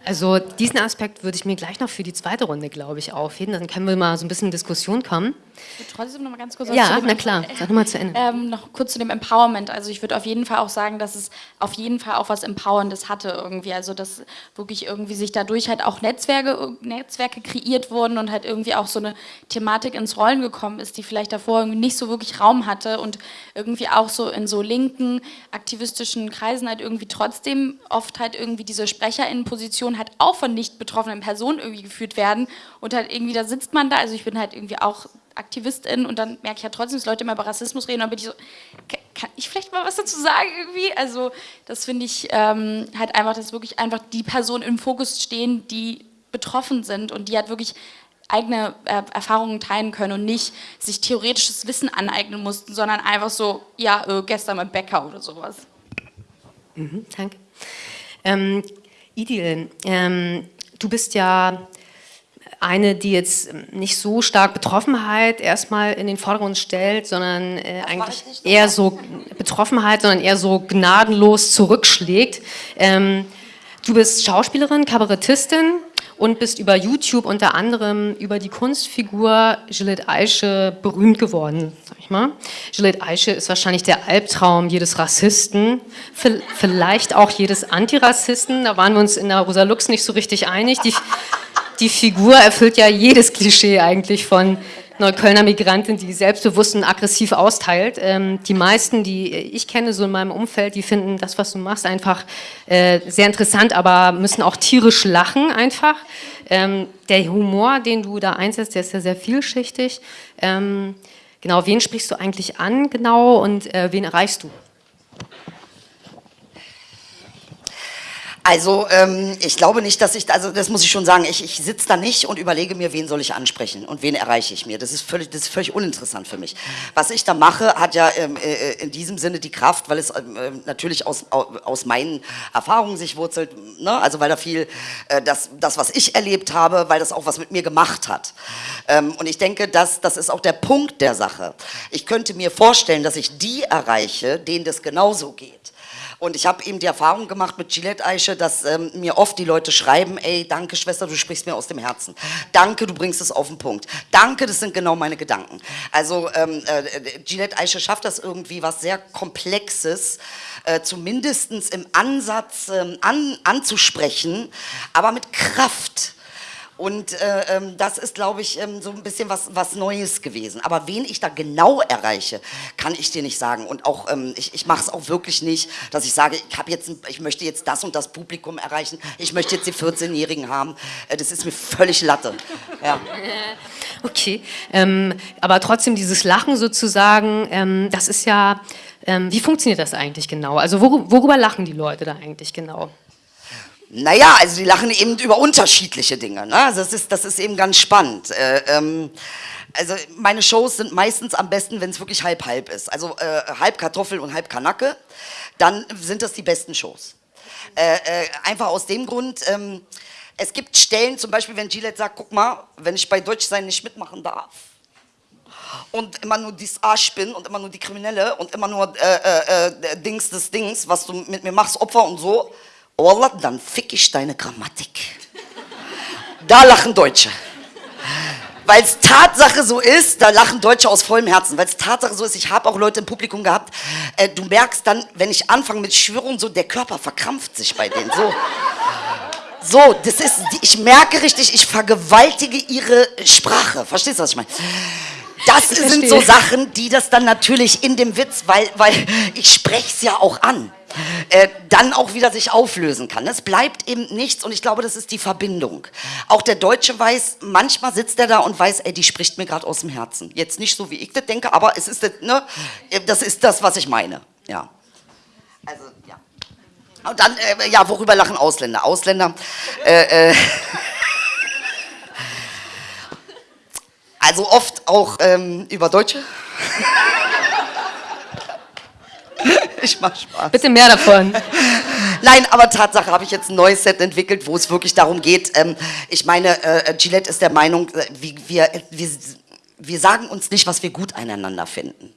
Also diesen Aspekt würde ich mir gleich noch für die zweite Runde, glaube ich, aufheben. Dann können wir mal so ein bisschen in Diskussion kommen.
Ich würde trotzdem noch mal ganz kurz
Ja, na klar. Sag noch mal zu Ende.
Ähm, noch kurz zu dem Empowerment. Also ich würde auf jeden Fall auch sagen, dass es auf jeden Fall auch was Empowerndes hatte irgendwie. Also dass wirklich irgendwie sich dadurch halt auch Netzwerke, Netzwerke kreiert wurden und halt irgendwie auch so eine Thematik ins Rollen gekommen ist, die vielleicht davor irgendwie nicht so wirklich Raum hatte und irgendwie auch so in so linken, aktivistischen Kreisen halt irgendwie trotzdem oft halt irgendwie diese SprecherInnenposition halt auch von nicht betroffenen Personen irgendwie geführt werden und halt irgendwie da sitzt man da, also ich bin halt irgendwie auch Aktivistin und dann merke ich ja trotzdem, dass Leute immer über Rassismus reden und dann bin ich so, kann ich vielleicht mal was dazu sagen irgendwie? Also das finde ich ähm, halt einfach, dass wirklich einfach die Personen im Fokus stehen, die betroffen sind und die halt wirklich eigene äh, Erfahrungen teilen können und nicht sich theoretisches Wissen aneignen mussten, sondern einfach so, ja, äh, gestern beim Bäcker oder sowas.
Mhm, danke. Ähm, Idil, ähm, du bist ja eine, die jetzt nicht so stark Betroffenheit erstmal in den Vordergrund stellt, sondern äh, eigentlich eher so Betroffenheit, sondern eher so gnadenlos zurückschlägt. Ähm, du bist Schauspielerin, Kabarettistin und bist über YouTube unter anderem über die Kunstfigur Gillette Eiche berühmt geworden, sag ich mal. Gillette Eiche ist wahrscheinlich der Albtraum jedes Rassisten, vielleicht auch jedes Antirassisten, da waren wir uns in der Rosa Lux nicht so richtig einig. Die, die Figur erfüllt ja jedes Klischee eigentlich von Neuköllner Migrantin, die selbstbewusst und aggressiv austeilt. Ähm, die meisten, die ich kenne, so in meinem Umfeld, die finden das, was du machst, einfach äh, sehr interessant, aber müssen auch tierisch lachen einfach. Ähm, der Humor, den du da einsetzt, der ist ja sehr vielschichtig. Ähm, genau, wen sprichst du eigentlich an genau und äh, wen erreichst du?
Also ähm, ich glaube nicht, dass ich, also das muss ich schon sagen, ich, ich sitze da nicht und überlege mir, wen soll ich ansprechen und wen erreiche ich mir. Das ist völlig, das ist völlig uninteressant für mich. Was ich da mache, hat ja ähm, äh, in diesem Sinne die Kraft, weil es ähm, äh, natürlich aus, aus meinen Erfahrungen sich wurzelt, ne? also weil da viel, äh, das, das, was ich erlebt habe, weil das auch was mit mir gemacht hat. Ähm, und ich denke, dass, das ist auch der Punkt der Sache. Ich könnte mir vorstellen, dass ich die erreiche, denen das genauso geht. Und ich habe eben die Erfahrung gemacht mit Gillette Eiche, dass ähm, mir oft die Leute schreiben, ey, danke Schwester, du sprichst mir aus dem Herzen. Danke, du bringst es auf den Punkt. Danke, das sind genau meine Gedanken. Also ähm, äh, Gillette Eiche schafft das irgendwie, was sehr Komplexes, äh, zumindest im Ansatz ähm, an, anzusprechen, aber mit Kraft. Und äh, ähm, das ist, glaube ich, ähm, so ein bisschen was, was Neues gewesen. Aber wen ich da genau erreiche, kann ich dir nicht sagen. Und auch, ähm, ich, ich mache es auch wirklich nicht, dass ich sage, ich, jetzt, ich möchte jetzt das und das Publikum erreichen, ich möchte jetzt die 14-Jährigen haben. Äh, das ist mir völlig Latte. Ja.
Okay, ähm, aber trotzdem dieses Lachen sozusagen, ähm, das ist ja, ähm, wie funktioniert das eigentlich genau? Also wor worüber lachen die Leute da eigentlich genau?
Naja, also die lachen eben über unterschiedliche Dinge. Ne? Also das, ist, das ist eben ganz spannend. Äh, ähm, also meine Shows sind meistens am besten, wenn es wirklich halb-halb ist. Also äh, halb Kartoffel und halb Kanacke, dann sind das die besten Shows. Äh, äh, einfach aus dem Grund, ähm, es gibt Stellen, zum Beispiel wenn Gillette sagt, guck mal, wenn ich bei Deutschsein nicht mitmachen darf, und immer nur dies Arsch bin und immer nur die Kriminelle und immer nur äh, äh, äh, Dings des Dings, was du mit mir machst, Opfer und so, Wallah, dann fick ich deine Grammatik. Da lachen Deutsche. Weil es Tatsache so ist, da lachen Deutsche aus vollem Herzen, weil es Tatsache so ist, ich habe auch Leute im Publikum gehabt, äh, du merkst dann, wenn ich anfange mit Schwörung, so der Körper verkrampft sich bei denen, so. So, das ist, ich merke richtig, ich vergewaltige ihre Sprache. Verstehst du, was ich meine? Das sind so Sachen, die das dann natürlich in dem Witz, weil, weil ich spreche es ja auch an äh, dann auch wieder sich auflösen kann. Es bleibt eben nichts und ich glaube, das ist die Verbindung. Auch der Deutsche weiß, manchmal sitzt er da und weiß, ey, die spricht mir gerade aus dem Herzen. Jetzt nicht so, wie ich das denke, aber es ist das, ne, das ist das, was ich meine. Ja. Also, ja. Und dann, äh, ja, worüber lachen Ausländer? Ausländer, äh, äh, also oft auch ähm, über Deutsche. ich mach Spaß.
Bitte mehr davon.
Nein, aber Tatsache habe ich jetzt ein neues Set entwickelt, wo es wirklich darum geht. Ähm, ich meine, äh, Gillette ist der Meinung, äh, wie, wir, wir, wir sagen uns nicht, was wir gut aneinander finden.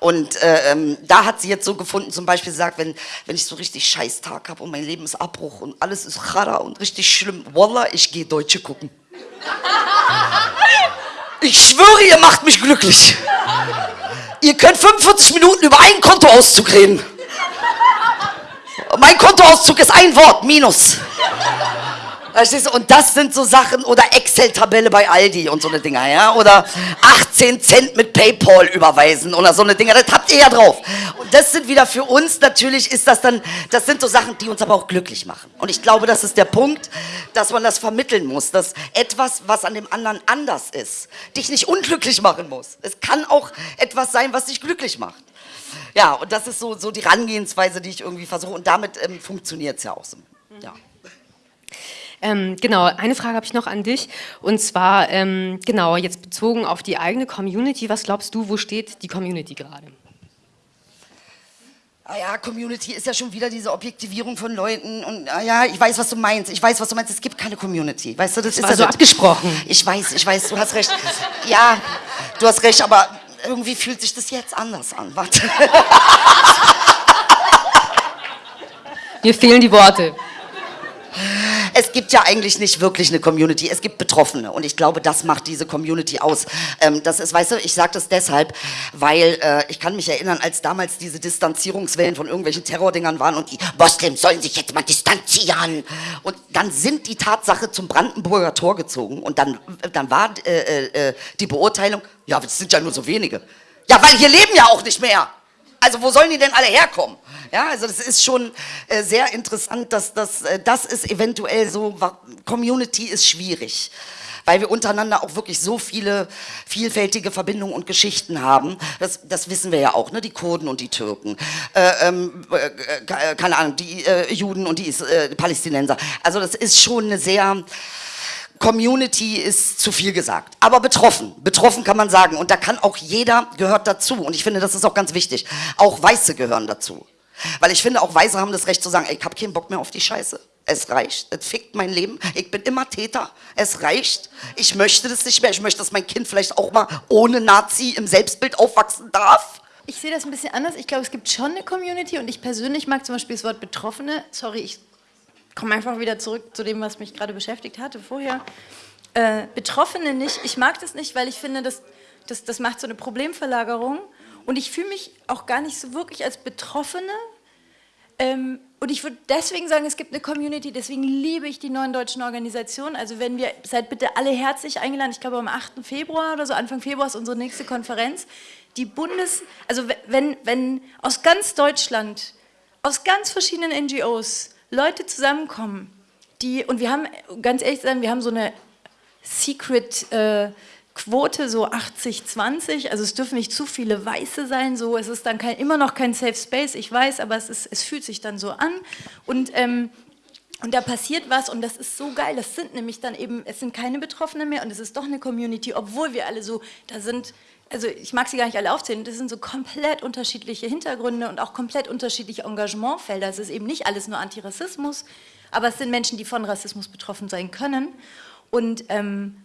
Und äh, ähm, da hat sie jetzt so gefunden, zum Beispiel sagt, wenn, wenn ich so richtig scheiß Tag habe und mein Leben ist Abbruch und alles ist chara und richtig schlimm, Wallah, ich gehe Deutsche gucken. Ich schwöre, ihr macht mich glücklich. Ihr könnt 45 Minuten über einen Kontoauszug reden. Mein Kontoauszug ist ein Wort, Minus. Und das sind so Sachen, oder Excel-Tabelle bei Aldi und so eine Dinger, ja, oder 18 Cent mit Paypal überweisen oder so eine Dinger, das habt ihr ja drauf. Und das sind wieder für uns, natürlich ist das dann, das sind so Sachen, die uns aber auch glücklich machen. Und ich glaube, das ist der Punkt, dass man das vermitteln muss, dass etwas, was an dem anderen anders ist, dich nicht unglücklich machen muss. Es kann auch etwas sein, was dich glücklich macht. Ja, und das ist so, so die Herangehensweise, die ich irgendwie versuche. Und damit ähm, funktioniert es ja auch so. Ja.
Ähm, genau, eine Frage habe ich noch an dich und zwar, ähm, genau, jetzt bezogen auf die eigene Community, was glaubst du, wo steht die Community gerade?
Ah ja, Community ist ja schon wieder diese Objektivierung von Leuten und ah ja, ich weiß, was du meinst. Ich weiß, was du meinst. Es gibt keine Community. Weißt du, das, das ist
war so
das.
abgesprochen.
Ich weiß, ich weiß, du hast recht. Ja, du hast recht, aber irgendwie fühlt sich das jetzt anders an. Warte.
Mir fehlen die Worte
es gibt ja eigentlich nicht wirklich eine Community, es gibt Betroffene und ich glaube, das macht diese Community aus. Ähm, das ist, weißt du, ich sage das deshalb, weil äh, ich kann mich erinnern, als damals diese Distanzierungswellen von irgendwelchen Terrordingern waren und die Moslems sollen sich jetzt mal distanzieren und dann sind die Tatsache zum Brandenburger Tor gezogen und dann, dann war äh, äh, äh die Beurteilung, ja, das sind ja nur so wenige. Ja, weil hier leben ja auch nicht mehr. Also wo sollen die denn alle herkommen? Ja, also das ist schon äh, sehr interessant, dass das, äh, das ist eventuell so, Community ist schwierig weil wir untereinander auch wirklich so viele vielfältige Verbindungen und Geschichten haben. Das, das wissen wir ja auch, ne? die Kurden und die Türken, äh, ähm, äh, keine Ahnung, die äh, Juden und die äh, Palästinenser. Also das ist schon eine sehr Community ist zu viel gesagt. Aber betroffen, betroffen kann man sagen. Und da kann auch jeder gehört dazu. Und ich finde, das ist auch ganz wichtig. Auch Weiße gehören dazu. Weil ich finde, auch Weiße haben das Recht zu sagen, ey, ich habe keinen Bock mehr auf die Scheiße. Es reicht, es fickt mein Leben. Ich bin immer Täter. Es reicht. Ich möchte das nicht mehr. Ich möchte, dass mein Kind vielleicht auch mal ohne Nazi im Selbstbild aufwachsen darf.
Ich sehe das ein bisschen anders. Ich glaube, es gibt schon eine Community und ich persönlich mag zum Beispiel das Wort Betroffene. Sorry, ich komme einfach wieder zurück zu dem, was mich gerade beschäftigt hatte vorher. Äh, Betroffene nicht. Ich mag das nicht, weil ich finde, das, das, das macht so eine Problemverlagerung. Und ich fühle mich auch gar nicht so wirklich als Betroffene. Ähm, und ich würde deswegen sagen, es gibt eine Community, deswegen liebe ich die neuen deutschen Organisationen. Also wenn wir, seid bitte alle herzlich eingeladen, ich glaube am 8. Februar oder so, Anfang Februar ist unsere nächste Konferenz. Die Bundes, also wenn, wenn aus ganz Deutschland, aus ganz verschiedenen NGOs, Leute zusammenkommen, die, und wir haben, ganz ehrlich sagen, wir haben so eine Secret äh, Quote, so 80-20, also es dürfen nicht zu viele Weiße sein, so, es ist dann kein, immer noch kein Safe Space, ich weiß, aber es, ist, es fühlt sich dann so an. Und ähm, und da passiert was und das ist so geil. Das sind nämlich dann eben, es sind keine Betroffenen mehr und es ist doch eine Community, obwohl wir alle so, da sind also ich mag sie gar nicht alle aufzählen, das sind so komplett unterschiedliche Hintergründe und auch komplett unterschiedliche Engagementfelder. Es ist eben nicht alles nur Antirassismus, aber es sind Menschen, die von Rassismus betroffen sein können. Und, ähm,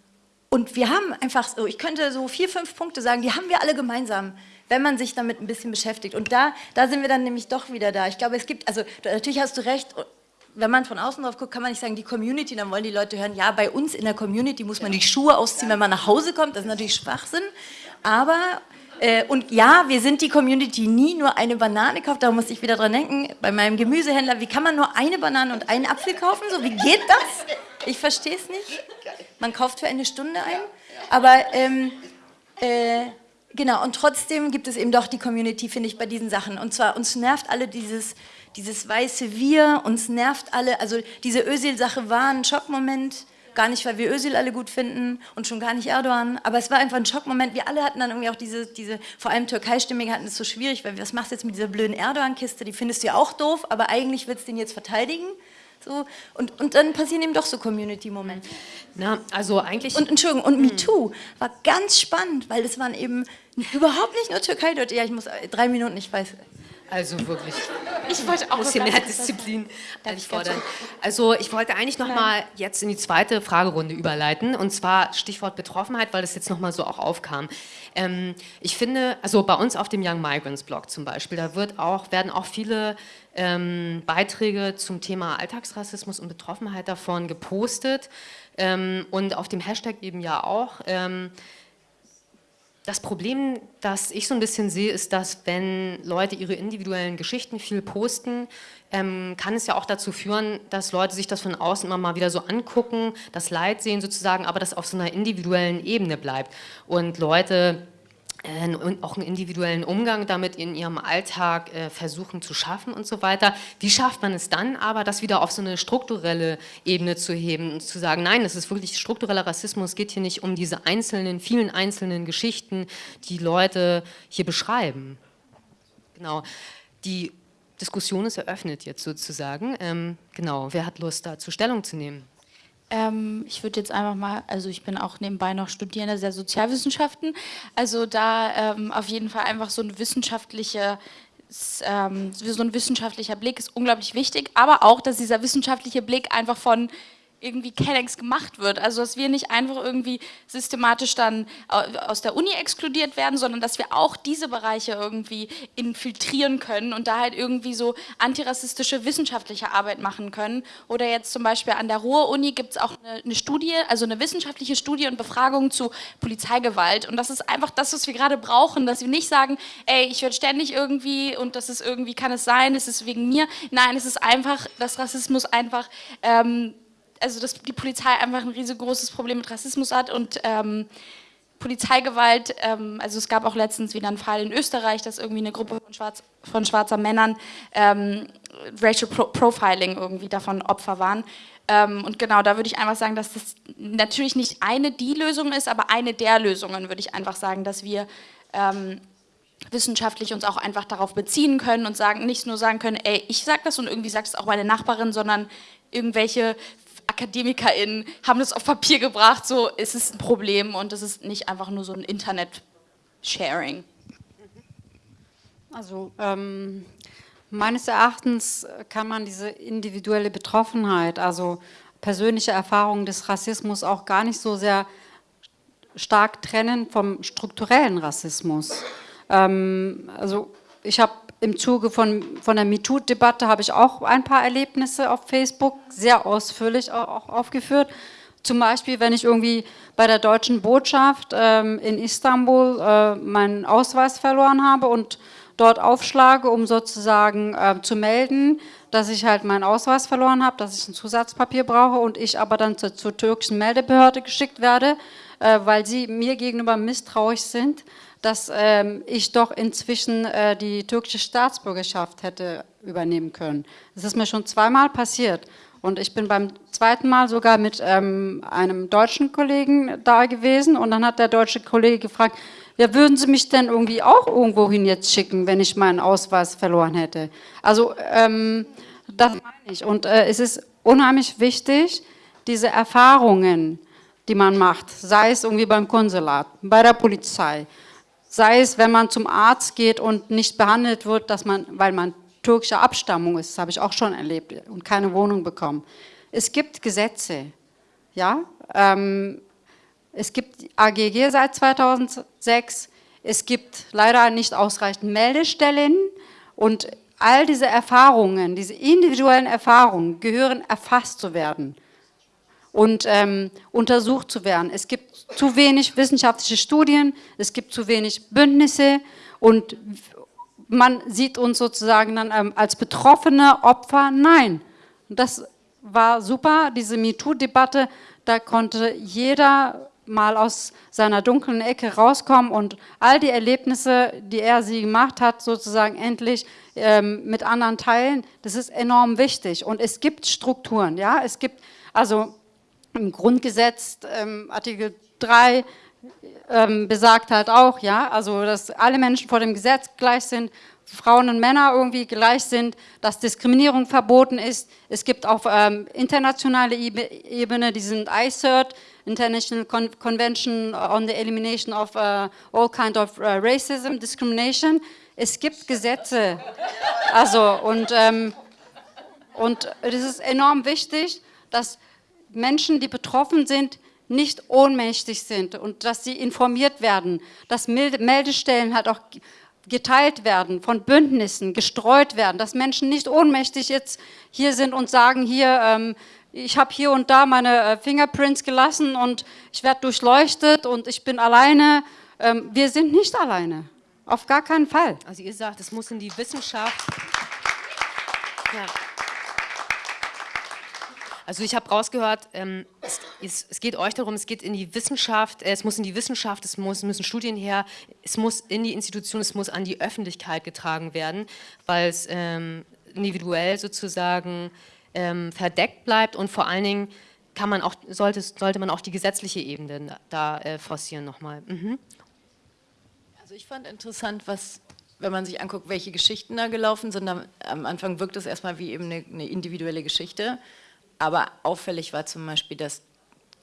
und wir haben einfach so, ich könnte so vier, fünf Punkte sagen, die haben wir alle gemeinsam, wenn man sich damit ein bisschen beschäftigt. Und da, da sind wir dann nämlich doch wieder da. Ich glaube, es gibt, also natürlich hast du recht, wenn man von außen drauf guckt, kann man nicht sagen, die Community, dann wollen die Leute hören, ja, bei uns in der Community muss man die Schuhe ausziehen, wenn man nach Hause kommt. Das ist natürlich Schwachsinn. Aber, äh, und ja, wir sind die Community, nie nur eine Banane kauft, da muss ich wieder dran denken, bei meinem Gemüsehändler, wie kann man nur eine Banane und einen Apfel kaufen? So, wie geht das? Ich verstehe es nicht. Man kauft für eine Stunde ein. Aber, ähm, äh, genau, und trotzdem gibt es eben doch die Community, finde ich, bei diesen Sachen. Und zwar, uns nervt alle dieses, dieses weiße Wir, uns nervt alle, also diese Özil-Sache war ein Schockmoment, Gar nicht, weil wir Özil alle gut finden und schon gar nicht Erdogan. Aber es war einfach ein Schockmoment. Wir alle hatten dann irgendwie auch diese, diese vor allem Türkei-Stimmigen hatten es so schwierig, weil was machst du jetzt mit dieser blöden Erdogan-Kiste? Die findest du ja auch doof, aber eigentlich willst du den jetzt verteidigen. So, und, und dann passieren eben doch so Community-Momente.
Na, also eigentlich...
Und Entschuldigung, und. MeToo war ganz spannend, weil das waren eben überhaupt nicht nur Türkei-Leute. Ja, ich muss drei Minuten, ich weiß,
Also wirklich.
Ich wollte auch
muss hier mehr Disziplin fordern. Also ich wollte eigentlich noch mal jetzt in die zweite Fragerunde überleiten und zwar Stichwort Betroffenheit, weil das jetzt noch mal so auch aufkam. Ähm, ich finde, also bei uns auf dem Young Migrants Blog zum Beispiel, da wird auch, werden auch viele ähm, Beiträge zum Thema Alltagsrassismus und Betroffenheit davon gepostet ähm, und auf dem Hashtag eben ja auch. Das Problem, das ich so ein bisschen sehe, ist, dass wenn Leute ihre individuellen Geschichten viel posten, ähm, kann es ja auch dazu führen, dass Leute sich das von außen immer mal wieder so angucken, das Leid sehen sozusagen, aber das auf so einer individuellen Ebene bleibt. Und Leute äh, und auch einen individuellen Umgang damit in ihrem Alltag äh, versuchen zu schaffen und so weiter. Wie schafft man es dann aber, das wieder auf so eine strukturelle Ebene zu heben und zu sagen, nein, das ist wirklich struktureller Rassismus, geht hier nicht um diese einzelnen, vielen einzelnen Geschichten, die Leute hier beschreiben. Genau. Die Diskussion ist eröffnet jetzt sozusagen. Ähm, genau, wer hat Lust dazu Stellung zu nehmen?
Ähm, ich würde jetzt einfach mal, also ich bin auch nebenbei noch Studierende der Sozialwissenschaften, also da ähm, auf jeden Fall einfach so ein wissenschaftlicher ähm, so ein wissenschaftlicher Blick ist unglaublich wichtig, aber auch, dass dieser wissenschaftliche Blick einfach von irgendwie Kennex gemacht wird. Also dass wir nicht einfach irgendwie systematisch dann aus der Uni exkludiert werden, sondern dass wir auch diese Bereiche irgendwie infiltrieren können und da halt irgendwie so antirassistische wissenschaftliche Arbeit machen können. Oder jetzt zum Beispiel an der Ruhr-Uni gibt es auch eine, eine, Studie, also eine wissenschaftliche Studie und Befragung zu Polizeigewalt. Und das ist einfach das, was wir gerade brauchen, dass wir nicht sagen, ey, ich werde ständig irgendwie und das ist irgendwie, kann es sein, es ist wegen mir. Nein, es ist einfach, dass Rassismus einfach... Ähm, also dass die Polizei einfach ein riesengroßes Problem mit Rassismus hat und ähm, Polizeigewalt, ähm, also es gab auch letztens wieder einen Fall in Österreich, dass irgendwie eine Gruppe von, Schwarz, von schwarzer Männern ähm, Racial Pro Profiling irgendwie davon Opfer waren. Ähm, und genau, da würde ich einfach sagen, dass das natürlich nicht eine die Lösung ist, aber eine der Lösungen würde ich einfach sagen, dass wir ähm, wissenschaftlich uns auch einfach darauf beziehen können und sagen, nicht nur sagen können, ey, ich sag das und irgendwie sagt es auch meine Nachbarin, sondern irgendwelche AkademikerInnen haben das auf Papier gebracht, so ist es ein Problem und es ist nicht einfach nur so ein Internet-Sharing.
Also ähm, meines Erachtens kann man diese individuelle Betroffenheit, also persönliche Erfahrungen des Rassismus auch gar nicht so sehr stark trennen vom strukturellen Rassismus. Ähm, also ich habe im Zuge von, von der MeToo-Debatte habe ich auch ein paar Erlebnisse auf Facebook, sehr ausführlich auch aufgeführt. Zum Beispiel, wenn ich irgendwie bei der deutschen Botschaft ähm, in Istanbul äh, meinen Ausweis verloren habe und dort aufschlage, um sozusagen äh, zu melden, dass ich halt meinen Ausweis verloren habe, dass ich ein Zusatzpapier brauche und ich aber dann zur, zur türkischen Meldebehörde geschickt werde, äh, weil sie mir gegenüber misstrauisch sind dass ähm, ich doch inzwischen äh, die türkische Staatsbürgerschaft hätte übernehmen können. Das ist mir schon zweimal passiert. Und ich bin beim zweiten Mal sogar mit ähm, einem deutschen Kollegen da gewesen und dann hat der deutsche Kollege gefragt, ja, würden Sie mich denn irgendwie auch irgendwohin jetzt schicken, wenn ich meinen Ausweis verloren hätte? Also ähm, das meine ich. Und äh, es ist unheimlich wichtig, diese Erfahrungen, die man macht, sei es irgendwie beim Konsulat, bei der Polizei, Sei es, wenn man zum Arzt geht und nicht behandelt wird, dass man, weil man türkischer Abstammung ist, das habe ich auch schon erlebt, und keine Wohnung bekommen. Es gibt Gesetze, ja, ähm, es gibt AGG seit 2006, es gibt leider nicht ausreichend Meldestellen und all diese Erfahrungen, diese individuellen Erfahrungen gehören erfasst zu werden und ähm, untersucht zu werden. Es gibt zu wenig wissenschaftliche Studien, es gibt zu wenig Bündnisse und man sieht uns sozusagen dann ähm, als betroffene Opfer. Nein, das war super, diese MeToo-Debatte, da konnte jeder mal aus seiner dunklen Ecke rauskommen und all die Erlebnisse, die er sie gemacht hat, sozusagen endlich ähm, mit anderen teilen, das ist enorm wichtig. Und es gibt Strukturen, ja, es gibt, also im Grundgesetz, ähm, Artikel 3, ähm, besagt halt auch, ja, also dass alle Menschen vor dem Gesetz gleich sind, Frauen und Männer irgendwie gleich sind, dass Diskriminierung verboten ist. Es gibt auf ähm, internationaler Ebene diesen ICERT, International Con Convention on the Elimination of uh, All Kind of uh, Racism, Discrimination. Es gibt Gesetze. Also, und, ähm, und es ist enorm wichtig, dass Menschen, die betroffen sind, nicht ohnmächtig sind und dass sie informiert werden, dass Meldestellen halt auch geteilt werden, von Bündnissen gestreut werden, dass Menschen nicht ohnmächtig jetzt hier sind und sagen, hier, ähm, ich habe hier und da meine äh, Fingerprints gelassen und ich werde durchleuchtet und ich bin alleine. Ähm, wir sind nicht alleine, auf gar keinen Fall.
Also ihr sagt, es muss in die Wissenschaft... Ja. Also ich habe rausgehört, ähm, es, es, geht euch darum, es geht in die Wissenschaft, äh, es muss in die Wissenschaft, es muss, müssen Studien her, es muss in die Institution, es muss an die Öffentlichkeit getragen werden, weil es ähm, individuell sozusagen ähm, verdeckt bleibt und vor allen Dingen kann man auch, sollte, sollte man auch die gesetzliche Ebene da äh, forcieren nochmal. Mhm.
Also ich fand interessant, was wenn man sich anguckt, welche Geschichten da gelaufen sind, am Anfang wirkt es erstmal wie eben eine, eine individuelle Geschichte. Aber auffällig war zum Beispiel, dass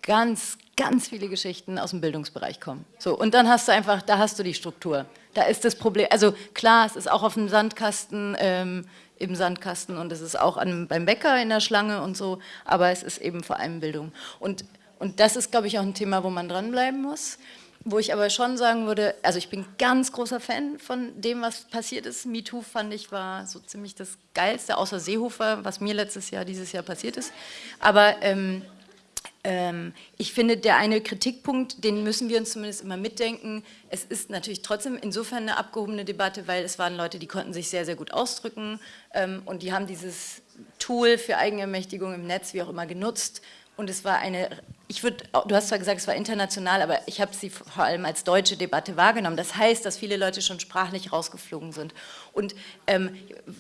ganz, ganz viele Geschichten aus dem Bildungsbereich kommen. So, und dann hast du einfach, da hast du die Struktur. Da ist das Problem, also klar, es ist auch auf dem Sandkasten, ähm, im Sandkasten und es ist auch an, beim Bäcker in der Schlange und so, aber es ist eben vor allem Bildung. Und, und das ist, glaube ich, auch ein Thema, wo man dranbleiben muss. Wo ich aber schon sagen würde, also ich bin ganz großer Fan von dem, was passiert ist. MeToo fand ich war so ziemlich das Geilste, außer Seehofer, was mir letztes Jahr, dieses Jahr passiert ist. Aber ähm, ähm, ich finde, der eine Kritikpunkt, den müssen wir uns zumindest immer mitdenken. Es ist natürlich trotzdem insofern eine abgehobene Debatte, weil es waren Leute, die konnten sich sehr, sehr gut ausdrücken ähm, und die haben dieses Tool für Eigenermächtigung im Netz, wie auch immer, genutzt und es war eine, ich würde, du hast zwar gesagt, es war international, aber ich habe sie vor allem als deutsche Debatte wahrgenommen. Das heißt, dass viele Leute schon sprachlich rausgeflogen sind. Und ähm,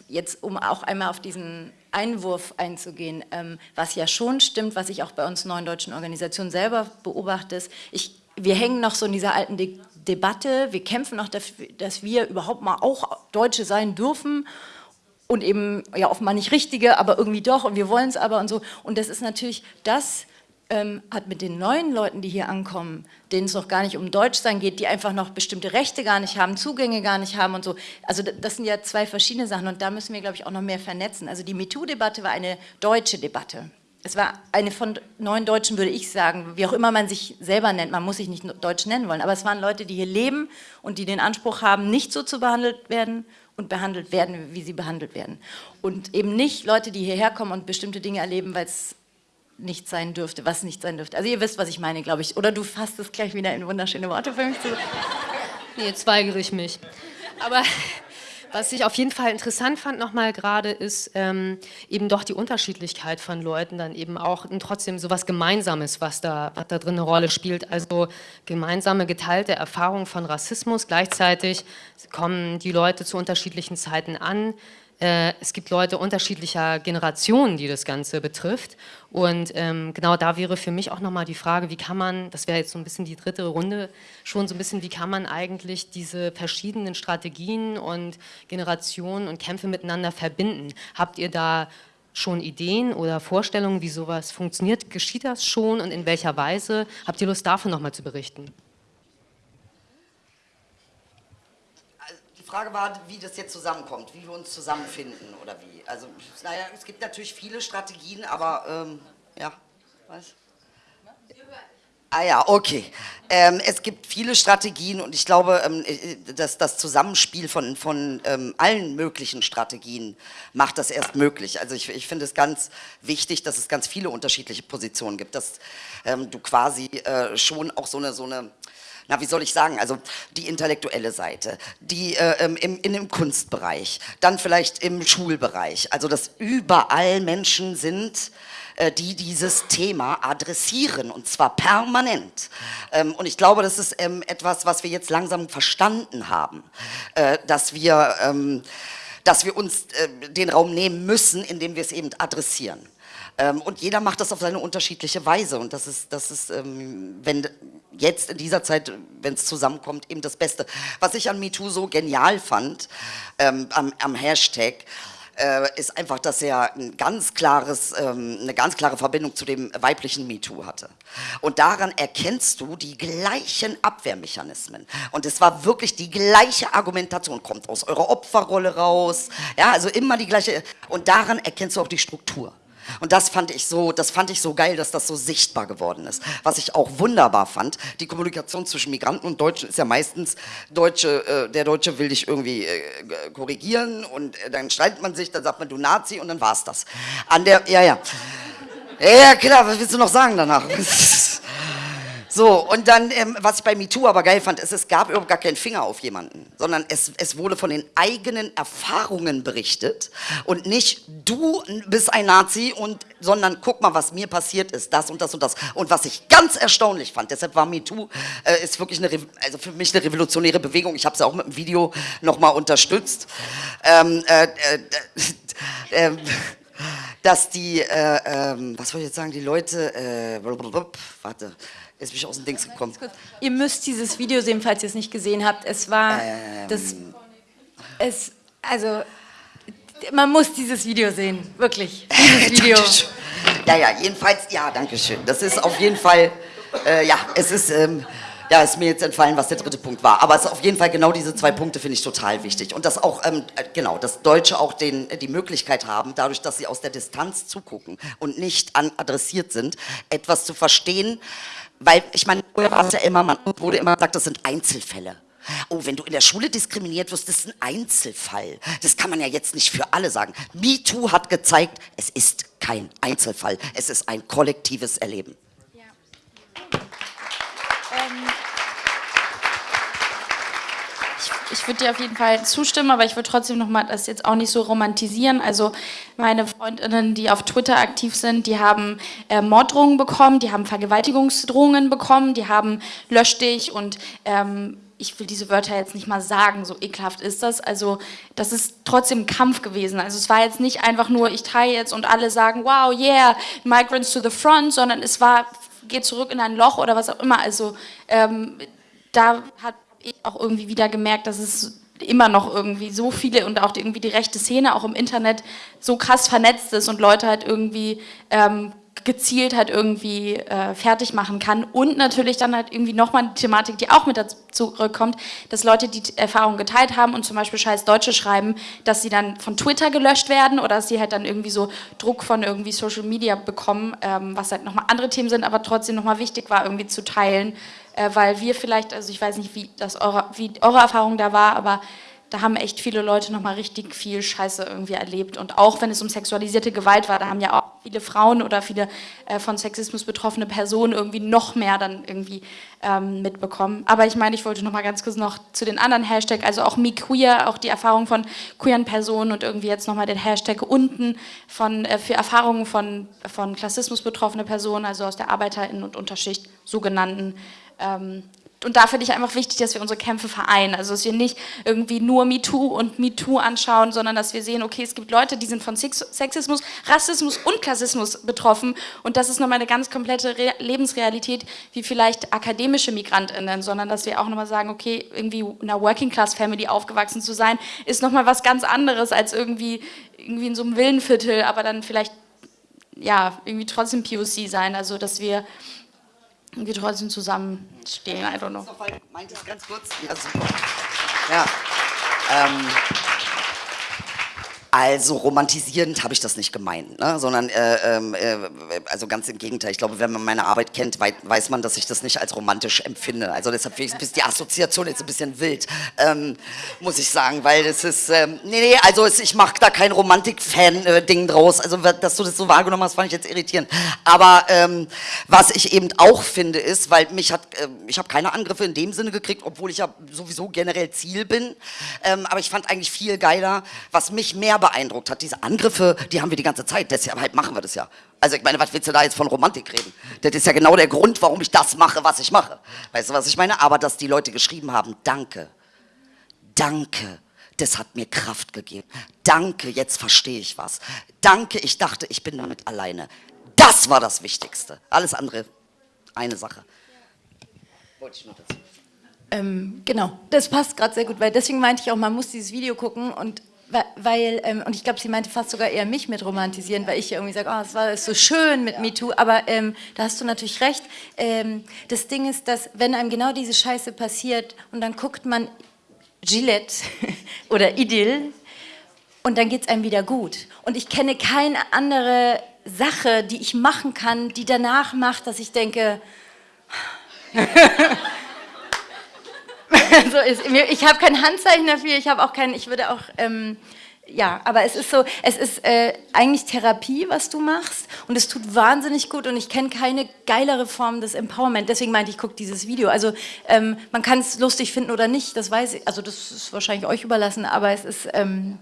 jetzt, um auch einmal auf diesen Einwurf einzugehen, ähm, was ja schon stimmt, was ich auch bei uns neuen deutschen Organisationen selber beobachte, ist, ich, wir hängen noch so in dieser alten De Debatte, wir kämpfen noch dafür, dass wir überhaupt mal auch Deutsche sein dürfen und eben ja offenbar nicht richtige, aber irgendwie doch und wir wollen es aber und so. Und das ist natürlich, das ähm, hat mit den neuen Leuten, die hier ankommen, denen es noch gar nicht um Deutschsein geht, die einfach noch bestimmte Rechte gar nicht haben, Zugänge gar nicht haben und so. Also das sind ja zwei verschiedene Sachen und da müssen wir, glaube ich, auch noch mehr vernetzen. Also die MeToo-Debatte war eine deutsche Debatte. Es war eine von neun Deutschen, würde ich sagen, wie auch immer man sich selber nennt, man muss sich nicht Deutsch nennen wollen, aber es waren Leute, die hier leben und die den Anspruch haben, nicht so zu behandelt werden und behandelt werden, wie sie behandelt werden. Und eben nicht Leute, die hierher kommen und bestimmte Dinge erleben, weil es nicht sein dürfte, was nicht sein dürfte. Also ihr wisst, was ich meine, glaube ich. Oder du fasst es gleich wieder in wunderschöne Worte für mich zu.
Nee, jetzt weigere ich mich. Aber was ich auf jeden Fall interessant fand nochmal gerade, ist ähm, eben doch die Unterschiedlichkeit von Leuten, dann eben auch und trotzdem so was Gemeinsames, was da, was da drin eine Rolle spielt. Also gemeinsame, geteilte Erfahrungen von Rassismus. Gleichzeitig kommen die Leute zu unterschiedlichen Zeiten an. Äh, es gibt Leute unterschiedlicher Generationen, die das Ganze betrifft. Und ähm, genau da wäre für mich auch nochmal die Frage, wie kann man, das wäre jetzt so ein bisschen die dritte Runde, schon so ein bisschen, wie kann man eigentlich diese verschiedenen Strategien und Generationen und Kämpfe miteinander verbinden? Habt ihr da schon Ideen oder Vorstellungen, wie sowas funktioniert? Geschieht das schon und in welcher Weise? Habt ihr Lust, davon nochmal zu berichten?
Frage war, wie das jetzt zusammenkommt, wie wir uns zusammenfinden oder wie. Also, naja, es gibt natürlich viele Strategien, aber ähm, ja, was? Ah ja, okay. Ähm, es gibt viele Strategien und ich glaube, ähm, äh, dass das Zusammenspiel von, von ähm, allen möglichen Strategien macht das erst möglich. Also ich, ich finde es ganz wichtig, dass es ganz viele unterschiedliche Positionen gibt, dass ähm, du quasi äh, schon auch so eine, so eine na wie soll ich sagen, also die intellektuelle Seite, die äh, im, in dem Kunstbereich, dann vielleicht im Schulbereich, also dass überall Menschen sind, äh, die dieses Thema adressieren und zwar permanent. Ähm, und ich glaube, das ist ähm, etwas, was wir jetzt langsam verstanden haben, äh, dass wir ähm, dass wir uns äh, den Raum nehmen müssen, indem wir es eben adressieren. Ähm, und jeder macht das auf seine unterschiedliche Weise. Und das ist, das ist ähm, wenn jetzt in dieser Zeit, wenn es zusammenkommt, eben das Beste. Was ich an MeToo so genial fand, ähm, am, am Hashtag, äh, ist einfach, dass er ein ganz klares, ähm, eine ganz klare Verbindung zu dem weiblichen MeToo hatte. Und daran erkennst du die gleichen Abwehrmechanismen. Und es war wirklich die gleiche Argumentation, kommt aus eurer Opferrolle raus, ja, also immer die gleiche, und daran erkennst du auch die Struktur. Und das fand ich so, das fand ich so geil, dass das so sichtbar geworden ist. Was ich auch wunderbar fand, die Kommunikation zwischen Migranten und Deutschen ist ja meistens, Deutsche, äh, der Deutsche will dich irgendwie äh, korrigieren und äh, dann streitet man sich, dann sagt man du Nazi und dann war's das. An der, ja, ja. Ja, klar, was willst du noch sagen danach? So, und dann, ähm, was ich bei MeToo aber geil fand, ist, es gab überhaupt gar keinen Finger auf jemanden, sondern es, es wurde von den eigenen Erfahrungen berichtet und nicht du bist ein Nazi, und, sondern guck mal, was mir passiert ist, das und das und das. Und was ich ganz erstaunlich fand, deshalb war MeToo, äh, ist wirklich eine, also für mich eine revolutionäre Bewegung, ich habe ja auch mit dem Video nochmal unterstützt, ähm, äh, äh, äh dass die, äh, ähm, was soll ich jetzt sagen, die Leute, äh, warte, Jetzt bin ich aus dem Dings gekommen.
Ihr müsst dieses Video sehen, falls ihr es nicht gesehen habt. Es war ähm, das. Es, also, man muss dieses Video sehen, wirklich. Dieses Video.
ja, ja, jedenfalls, ja, danke schön. Das ist auf jeden Fall, äh, ja, es ist. Ähm, ja, ist mir jetzt entfallen, was der dritte Punkt war. Aber es ist auf jeden Fall genau diese zwei Punkte finde ich total wichtig. Und dass auch, ähm, äh, genau, dass Deutsche auch den, die Möglichkeit haben, dadurch, dass sie aus der Distanz zugucken und nicht adressiert sind, etwas zu verstehen, weil, ich meine, früher war es ja immer, man wurde immer gesagt, das sind Einzelfälle. Oh, wenn du in der Schule diskriminiert wirst, das ist ein Einzelfall. Das kann man ja jetzt nicht für alle sagen. MeToo hat gezeigt, es ist kein Einzelfall. Es ist ein kollektives Erleben. Ja.
Ich würde dir auf jeden Fall zustimmen, aber ich würde trotzdem nochmal das jetzt auch nicht so romantisieren. Also meine Freundinnen, die auf Twitter aktiv sind, die haben äh, Morddrohungen bekommen, die haben Vergewaltigungsdrohungen bekommen, die haben Lösch dich und ähm, ich will diese Wörter jetzt nicht mal sagen, so ekelhaft ist das. Also das ist trotzdem ein Kampf gewesen. Also es war jetzt nicht einfach nur, ich teile jetzt und alle sagen, wow, yeah, Migrants to the front, sondern es war, geht zurück in ein Loch oder was auch immer. Also ähm, da hat ich auch irgendwie wieder gemerkt, dass es immer noch irgendwie so viele und auch irgendwie die rechte Szene auch im Internet so krass vernetzt ist und Leute halt irgendwie ähm, gezielt halt irgendwie äh, fertig machen kann. Und natürlich dann halt irgendwie nochmal eine Thematik, die auch mit dazu zurückkommt, dass Leute die Erfahrung geteilt haben und zum Beispiel scheiß Deutsche schreiben, dass sie dann von Twitter gelöscht werden oder dass sie halt dann irgendwie so Druck von irgendwie Social Media bekommen, ähm, was halt nochmal andere Themen sind, aber trotzdem nochmal wichtig war irgendwie zu teilen, weil wir vielleicht, also ich weiß nicht, wie, das eure, wie eure Erfahrung da war, aber da haben echt viele Leute nochmal richtig viel Scheiße irgendwie erlebt. Und auch wenn es um sexualisierte Gewalt war, da haben ja auch viele Frauen oder viele äh, von Sexismus betroffene Personen irgendwie noch mehr dann irgendwie ähm, mitbekommen. Aber ich meine, ich wollte nochmal ganz kurz noch zu den anderen Hashtag, also auch MeQueer, auch die Erfahrung von queeren Personen und irgendwie jetzt nochmal den Hashtag unten von, äh, für Erfahrungen von, von Klassismus betroffene Personen, also aus der ArbeiterInnen- und Unterschicht sogenannten ähm, und da finde ich einfach wichtig, dass wir unsere Kämpfe vereinen. Also, dass wir nicht irgendwie nur MeToo und MeToo anschauen, sondern dass wir sehen, okay, es gibt Leute, die sind von Sexismus, Rassismus und Klassismus betroffen. Und das ist nochmal eine ganz komplette Re Lebensrealität, wie vielleicht akademische MigrantInnen, sondern dass wir auch nochmal sagen, okay, irgendwie in einer Working-Class-Family aufgewachsen zu sein, ist nochmal was ganz anderes als irgendwie, irgendwie in so einem Villenviertel, aber dann vielleicht, ja, irgendwie trotzdem POC sein. Also, dass wir wir trotzdem zusammenstehen, I don't know. Meint ganz kurz?
Ja, super. Ja. Ähm, also romantisierend habe ich das nicht gemeint, ne? sondern äh, ähm, äh, also ganz im Gegenteil. Ich glaube, wenn man meine Arbeit kennt, weiß man, dass ich das nicht als romantisch empfinde. Also deshalb ich die Assoziation jetzt ein bisschen wild, ähm, muss ich sagen, weil es ist, ähm, nee, nee, also es, ich mache da kein Romantik-Fan-Ding äh, draus. Also dass du das so wahrgenommen hast, fand ich jetzt irritierend. Aber ähm, was ich eben auch finde ist, weil mich hat, äh, ich habe keine Angriffe in dem Sinne gekriegt, obwohl ich ja sowieso generell Ziel bin. Ähm, aber ich fand eigentlich viel geiler, was mich mehr beeindruckt hat. Diese Angriffe, die haben wir die ganze Zeit, deshalb machen wir das ja. Also ich meine, was willst du da jetzt von Romantik reden? Das ist ja genau der Grund, warum ich das mache, was ich mache. Weißt du, was ich meine? Aber dass die Leute geschrieben haben, danke, danke, das hat mir Kraft gegeben. Danke, jetzt verstehe ich was. Danke, ich dachte, ich bin damit alleine. Das war das Wichtigste. Alles andere, eine Sache.
Wollte ich nur dazu. Ähm, genau, das passt gerade sehr gut, weil deswegen meinte ich auch, man muss dieses Video gucken und weil, ähm, und ich glaube, sie meinte fast sogar eher mich mit romantisieren, weil ich irgendwie sage, oh, es war so schön mit MeToo, aber ähm, da hast du natürlich recht. Ähm, das Ding ist, dass wenn einem genau diese Scheiße passiert und dann guckt man Gillette oder Idyll und dann geht es einem wieder gut. Und ich kenne keine andere Sache, die ich machen kann, die danach macht, dass ich denke, so ist, ich habe kein Handzeichen dafür, ich habe auch kein, ich würde auch, ähm, ja, aber es ist so, es ist äh, eigentlich Therapie, was du machst und es tut wahnsinnig gut und ich kenne keine geilere Form des Empowerment, deswegen meinte ich, guck dieses Video. Also ähm, man kann es lustig finden oder nicht, das weiß ich, also das ist wahrscheinlich euch überlassen, aber es ist... Ähm,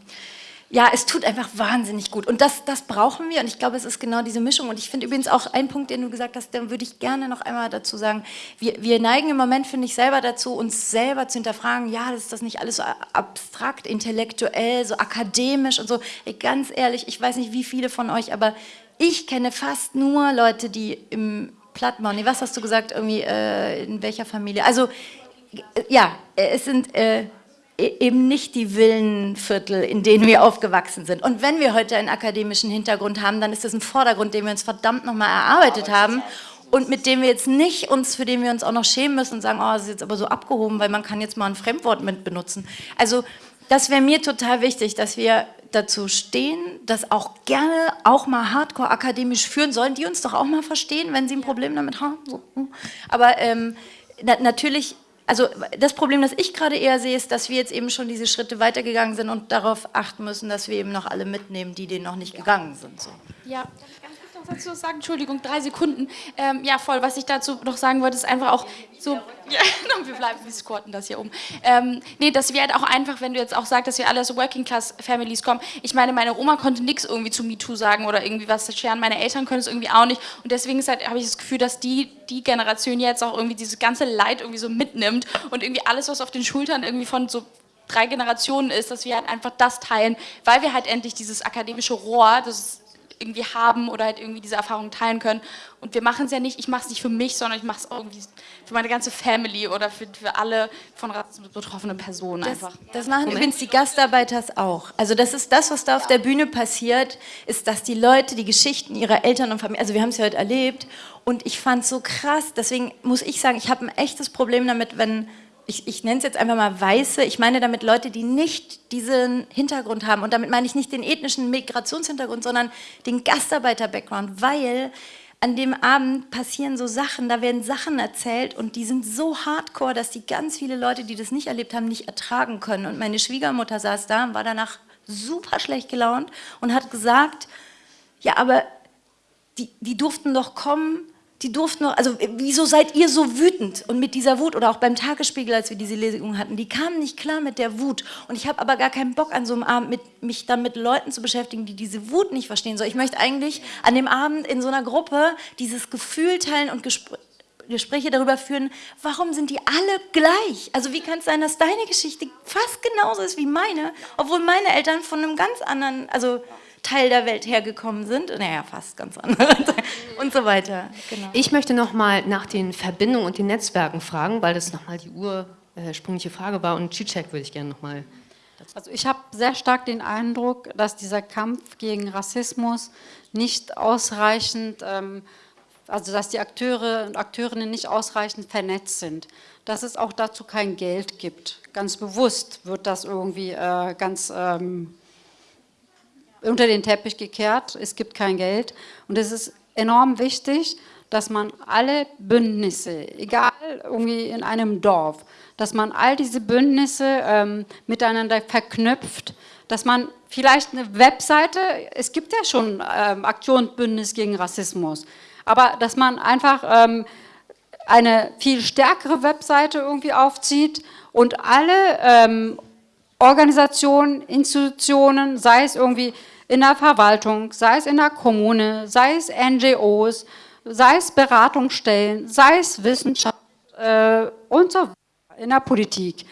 ja, es tut einfach wahnsinnig gut. Und das, das brauchen wir. Und ich glaube, es ist genau diese Mischung. Und ich finde übrigens auch einen Punkt, den du gesagt hast, den würde ich gerne noch einmal dazu sagen. Wir, wir neigen im Moment, finde ich, selber dazu, uns selber zu hinterfragen, ja, ist das nicht alles so abstrakt, intellektuell, so akademisch und so. Ey, ganz ehrlich, ich weiß nicht, wie viele von euch, aber ich kenne fast nur Leute, die im Plattmann, was hast du gesagt, irgendwie, äh, in welcher Familie? Also, ja, es sind... Äh, eben nicht die Villenviertel, in denen wir aufgewachsen sind. Und wenn wir heute einen akademischen Hintergrund haben, dann ist das ein Vordergrund, den wir uns verdammt nochmal erarbeitet haben und mit dem wir jetzt nicht uns, für den wir uns auch noch schämen müssen und sagen, oh, das ist jetzt aber so abgehoben, weil man kann jetzt mal ein Fremdwort mit benutzen. Also das wäre mir total wichtig, dass wir dazu stehen, das auch gerne auch mal hardcore akademisch führen sollen, die uns doch auch mal verstehen, wenn sie ein Problem damit haben. Hm. Aber ähm, na, natürlich also das Problem, das ich gerade eher sehe, ist, dass wir jetzt eben schon diese Schritte weitergegangen sind und darauf achten müssen, dass wir eben noch alle mitnehmen, die denen noch nicht gegangen sind. So.
Ja, noch dazu sagen? Entschuldigung, drei Sekunden. Ähm, ja, voll. Was ich dazu noch sagen wollte, ist einfach auch so. Ja, wir bleiben, wir squatten das hier um. Ähm, nee, dass wir halt auch einfach, wenn du jetzt auch sagst, dass wir alle aus Working Class Families kommen. Ich meine, meine Oma konnte nichts irgendwie zu MeToo sagen oder irgendwie was scheren. Meine Eltern können es irgendwie auch nicht. Und deswegen halt, habe ich das Gefühl, dass die, die Generation jetzt auch irgendwie dieses ganze Leid irgendwie so mitnimmt und irgendwie alles, was auf den Schultern irgendwie von so drei Generationen ist, dass wir halt einfach das teilen, weil wir halt endlich dieses akademische Rohr, das irgendwie haben oder halt irgendwie diese Erfahrungen teilen können. Und wir machen es ja nicht, ich mache es nicht für mich, sondern ich mache es irgendwie für meine ganze Family oder für, für alle von Rassismus betroffenen Personen
das,
einfach.
Das machen Moment. übrigens die Gastarbeiters auch. Also das ist das, was da auf der Bühne passiert, ist, dass die Leute die Geschichten ihrer Eltern und Familie, also wir haben es ja heute erlebt und ich fand es so krass, deswegen muss ich sagen, ich habe ein echtes Problem damit, wenn ich, ich nenne es jetzt einfach mal Weiße, ich meine damit Leute, die nicht diesen Hintergrund haben. Und damit meine ich nicht den ethnischen Migrationshintergrund, sondern den Gastarbeiter-Background, weil an dem Abend passieren so Sachen, da werden Sachen erzählt und die sind so hardcore, dass die ganz viele Leute, die das nicht erlebt haben, nicht ertragen können. Und meine Schwiegermutter saß da und war danach super schlecht gelaunt und hat gesagt, ja, aber die, die durften doch kommen die durften noch, also wieso seid ihr so wütend? Und mit dieser Wut, oder auch beim Tagesspiegel, als wir diese Lesung hatten, die kamen nicht klar mit der Wut. Und ich habe aber gar keinen Bock an so einem Abend, mit, mich dann mit Leuten zu beschäftigen, die diese Wut nicht verstehen. So, ich möchte eigentlich an dem Abend in so einer Gruppe dieses Gefühl teilen und Gespr Gespräche darüber führen, warum sind die alle gleich? Also wie kann es sein, dass deine Geschichte fast genauso ist wie meine, obwohl meine Eltern von einem ganz anderen, also Teil der Welt hergekommen sind. Naja, fast ganz andere. und so weiter.
Genau. Ich möchte nochmal nach den Verbindungen und den Netzwerken fragen, weil das nochmal die ursprüngliche Frage war. Und Cicek würde ich gerne nochmal
also ich habe sehr stark den Eindruck, dass dieser Kampf gegen Rassismus nicht ausreichend, ähm, also dass die Akteure und Akteurinnen nicht ausreichend vernetzt sind. Dass es auch dazu kein Geld gibt. Ganz bewusst wird das irgendwie äh, ganz ähm, unter den Teppich gekehrt, es gibt kein Geld. Und es ist enorm wichtig, dass man alle Bündnisse, egal irgendwie in einem Dorf, dass man all diese Bündnisse ähm, miteinander verknüpft, dass man vielleicht eine Webseite, es gibt ja schon ähm, Aktionsbündnis gegen Rassismus, aber dass man einfach ähm, eine viel stärkere Webseite irgendwie aufzieht und alle ähm, Organisationen, Institutionen, sei es irgendwie in der Verwaltung, sei es in der Kommune, sei es NGOs, sei es Beratungsstellen, sei es Wissenschaft äh, und so weiter, in der Politik,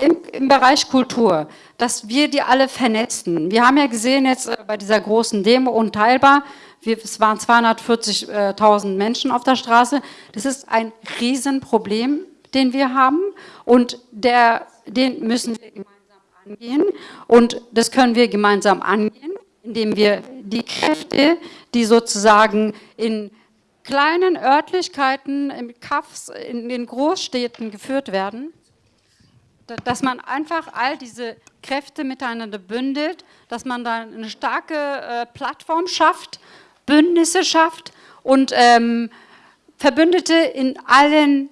im, im, Bereich Kultur, dass wir die alle vernetzen. Wir haben ja gesehen jetzt äh, bei dieser großen Demo unteilbar, wir, es waren 240.000 Menschen auf der Straße. Das ist ein Riesenproblem, den wir haben und der, den müssen wir gemeinsam angehen und das können wir gemeinsam angehen, indem wir die Kräfte, die sozusagen in kleinen Örtlichkeiten, im Kaffs, in den Großstädten geführt werden, dass man einfach all diese Kräfte miteinander bündelt, dass man da eine starke äh, Plattform schafft, Bündnisse schafft und ähm, Verbündete in allen,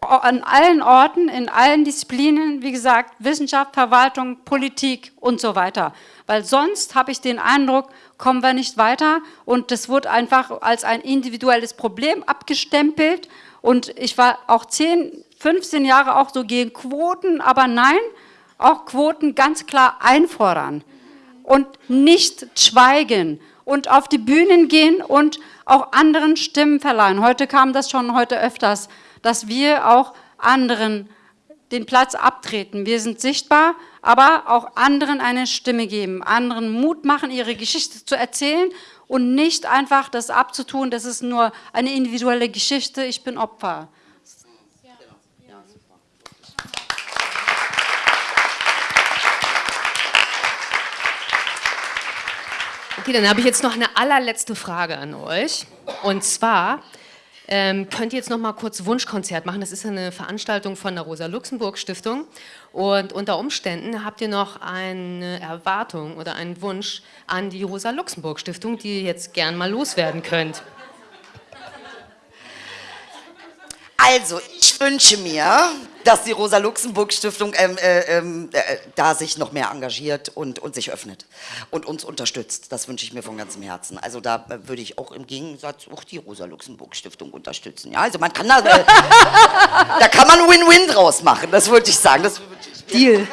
an allen Orten, in allen Disziplinen, wie gesagt, Wissenschaft, Verwaltung, Politik und so weiter. Weil sonst habe ich den Eindruck, kommen wir nicht weiter. Und das wird einfach als ein individuelles Problem abgestempelt. Und ich war auch 10, 15 Jahre auch so gegen Quoten, aber nein, auch Quoten ganz klar einfordern und nicht schweigen und auf die Bühnen gehen und auch anderen Stimmen verleihen. Heute kam das schon heute öfters, dass wir auch anderen den Platz abtreten. Wir sind sichtbar, aber auch anderen eine Stimme geben, anderen Mut machen, ihre Geschichte zu erzählen und nicht einfach das abzutun, das ist nur eine individuelle Geschichte, ich bin Opfer.
Okay, dann habe ich jetzt noch eine allerletzte Frage an euch. Und zwar, ähm, könnt ihr jetzt noch mal kurz Wunschkonzert machen. Das ist eine Veranstaltung von der Rosa-Luxemburg-Stiftung. Und unter Umständen habt ihr noch eine Erwartung oder einen Wunsch an die Rosa-Luxemburg-Stiftung, die ihr jetzt gern mal loswerden könnt.
Also, ich wünsche mir, dass die Rosa-Luxemburg-Stiftung ähm, äh, ähm, äh, da sich noch mehr engagiert und, und sich öffnet und uns unterstützt. Das wünsche ich mir von ganzem Herzen. Also da äh, würde ich auch im Gegensatz auch die Rosa-Luxemburg-Stiftung unterstützen. Ja, also man kann da, äh, da kann man Win-Win draus machen, das wollte ich sagen. Das ich
Deal.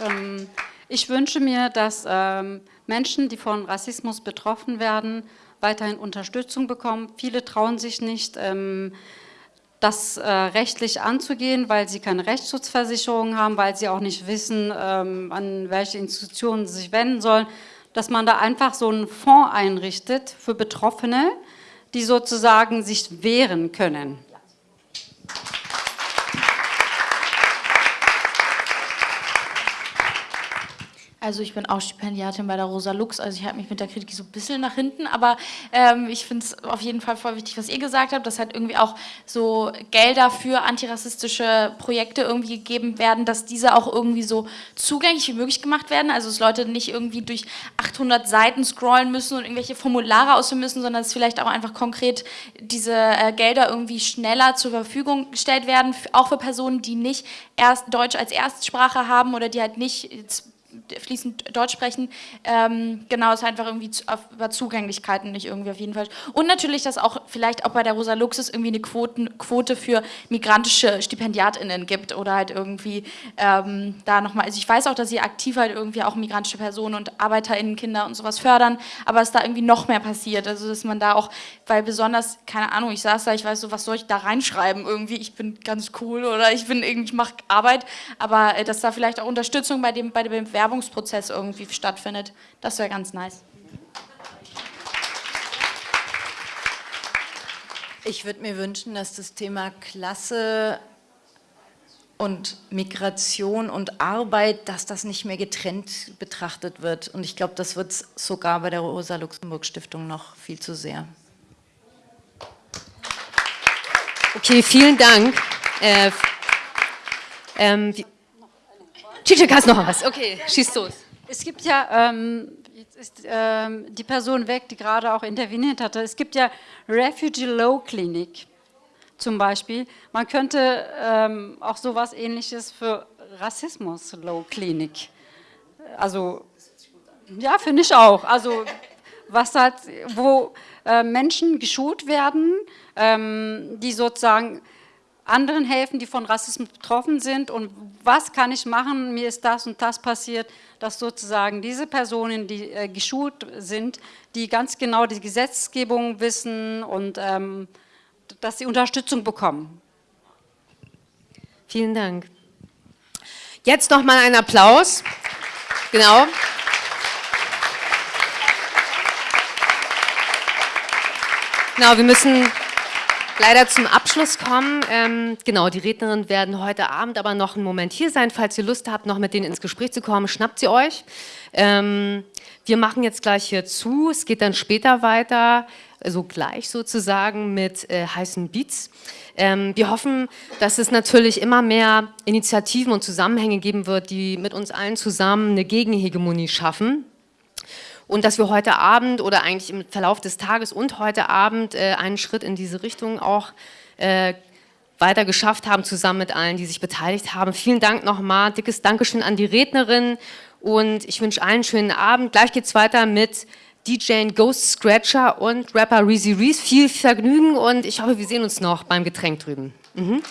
Ähm, ich wünsche mir, dass ähm, Menschen, die von Rassismus betroffen werden, weiterhin Unterstützung bekommen. Viele trauen sich nicht, ähm, das äh, rechtlich anzugehen, weil sie keine Rechtsschutzversicherung haben, weil sie auch nicht wissen, ähm, an welche Institutionen sie sich wenden sollen, dass man da einfach so einen Fonds einrichtet für Betroffene, die sozusagen sich wehren können.
Also ich bin auch Stipendiatin bei der Rosa Lux, also ich halte mich mit der Kritik so ein bisschen nach hinten, aber ähm, ich finde es auf jeden Fall voll wichtig, was ihr gesagt habt, dass halt irgendwie auch so Gelder für antirassistische Projekte irgendwie gegeben werden, dass diese auch irgendwie so zugänglich wie möglich gemacht werden, also dass Leute nicht irgendwie durch 800 Seiten scrollen müssen und irgendwelche Formulare ausfüllen müssen, sondern dass vielleicht auch einfach konkret diese äh, Gelder irgendwie schneller zur Verfügung gestellt werden, auch für Personen, die nicht erst Deutsch als Erstsprache haben oder die halt nicht fließend Deutsch sprechen. Ähm, genau, es ist einfach irgendwie zu, auf, über Zugänglichkeiten nicht irgendwie auf jeden Fall. Und natürlich, dass auch vielleicht auch bei der Rosa Luxus irgendwie eine Quoten, Quote für migrantische StipendiatInnen gibt oder halt irgendwie ähm, da nochmal, also ich weiß auch, dass sie aktiv halt irgendwie auch migrantische Personen und ArbeiterInnen, Kinder und sowas fördern, aber dass da irgendwie noch mehr passiert, also dass man da auch, weil besonders, keine Ahnung, ich saß da, ich weiß so, was soll ich da reinschreiben irgendwie, ich bin ganz cool oder ich bin irgendwie, ich mache Arbeit, aber äh, dass da vielleicht auch Unterstützung bei dem, bei der Bewerbung Bewerbungsprozess irgendwie stattfindet. Das wäre ganz nice.
Ich würde mir wünschen, dass das Thema Klasse und Migration und Arbeit, dass das nicht mehr getrennt betrachtet wird. Und ich glaube, das wird sogar bei der Rosa-Luxemburg-Stiftung noch viel zu sehr.
Okay, vielen Dank. Äh, ähm, Cicek, hast noch was? Okay, schieß los.
Es gibt ja, ähm, jetzt ist ähm, die Person weg, die gerade auch interveniert hatte, es gibt ja Refugee Low Clinic zum Beispiel. Man könnte ähm, auch sowas ähnliches für Rassismus Low Clinic. Also, ja, finde ich auch. Also, was halt, wo äh, Menschen geschult werden, ähm, die sozusagen anderen helfen, die von Rassismus betroffen sind und was kann ich machen, mir ist das und das passiert, dass sozusagen diese Personen, die äh, geschult sind, die ganz genau die Gesetzgebung wissen und ähm, dass sie Unterstützung bekommen.
Vielen Dank. Jetzt noch mal ein Applaus. Genau. Genau, wir müssen leider zum Abschluss kommen. Ähm, genau, die Rednerinnen werden heute Abend aber noch einen Moment hier sein. Falls ihr Lust habt, noch mit denen ins Gespräch zu kommen, schnappt sie euch. Ähm, wir machen jetzt gleich hier zu. Es geht dann später weiter, also gleich sozusagen mit äh, heißen Beats. Ähm, wir hoffen, dass es natürlich immer mehr Initiativen und Zusammenhänge geben wird, die mit uns allen zusammen eine Gegenhegemonie schaffen und dass wir heute Abend oder eigentlich im Verlauf des Tages und heute Abend äh, einen Schritt in diese Richtung auch äh, weiter geschafft haben, zusammen mit allen, die sich beteiligt haben. Vielen Dank nochmal, dickes Dankeschön an die Rednerin und ich wünsche allen einen schönen Abend. Gleich geht es weiter mit DJ Ghost Scratcher und Rapper Reezy Reese. Viel Vergnügen und ich hoffe, wir sehen uns noch beim Getränk drüben. Mhm.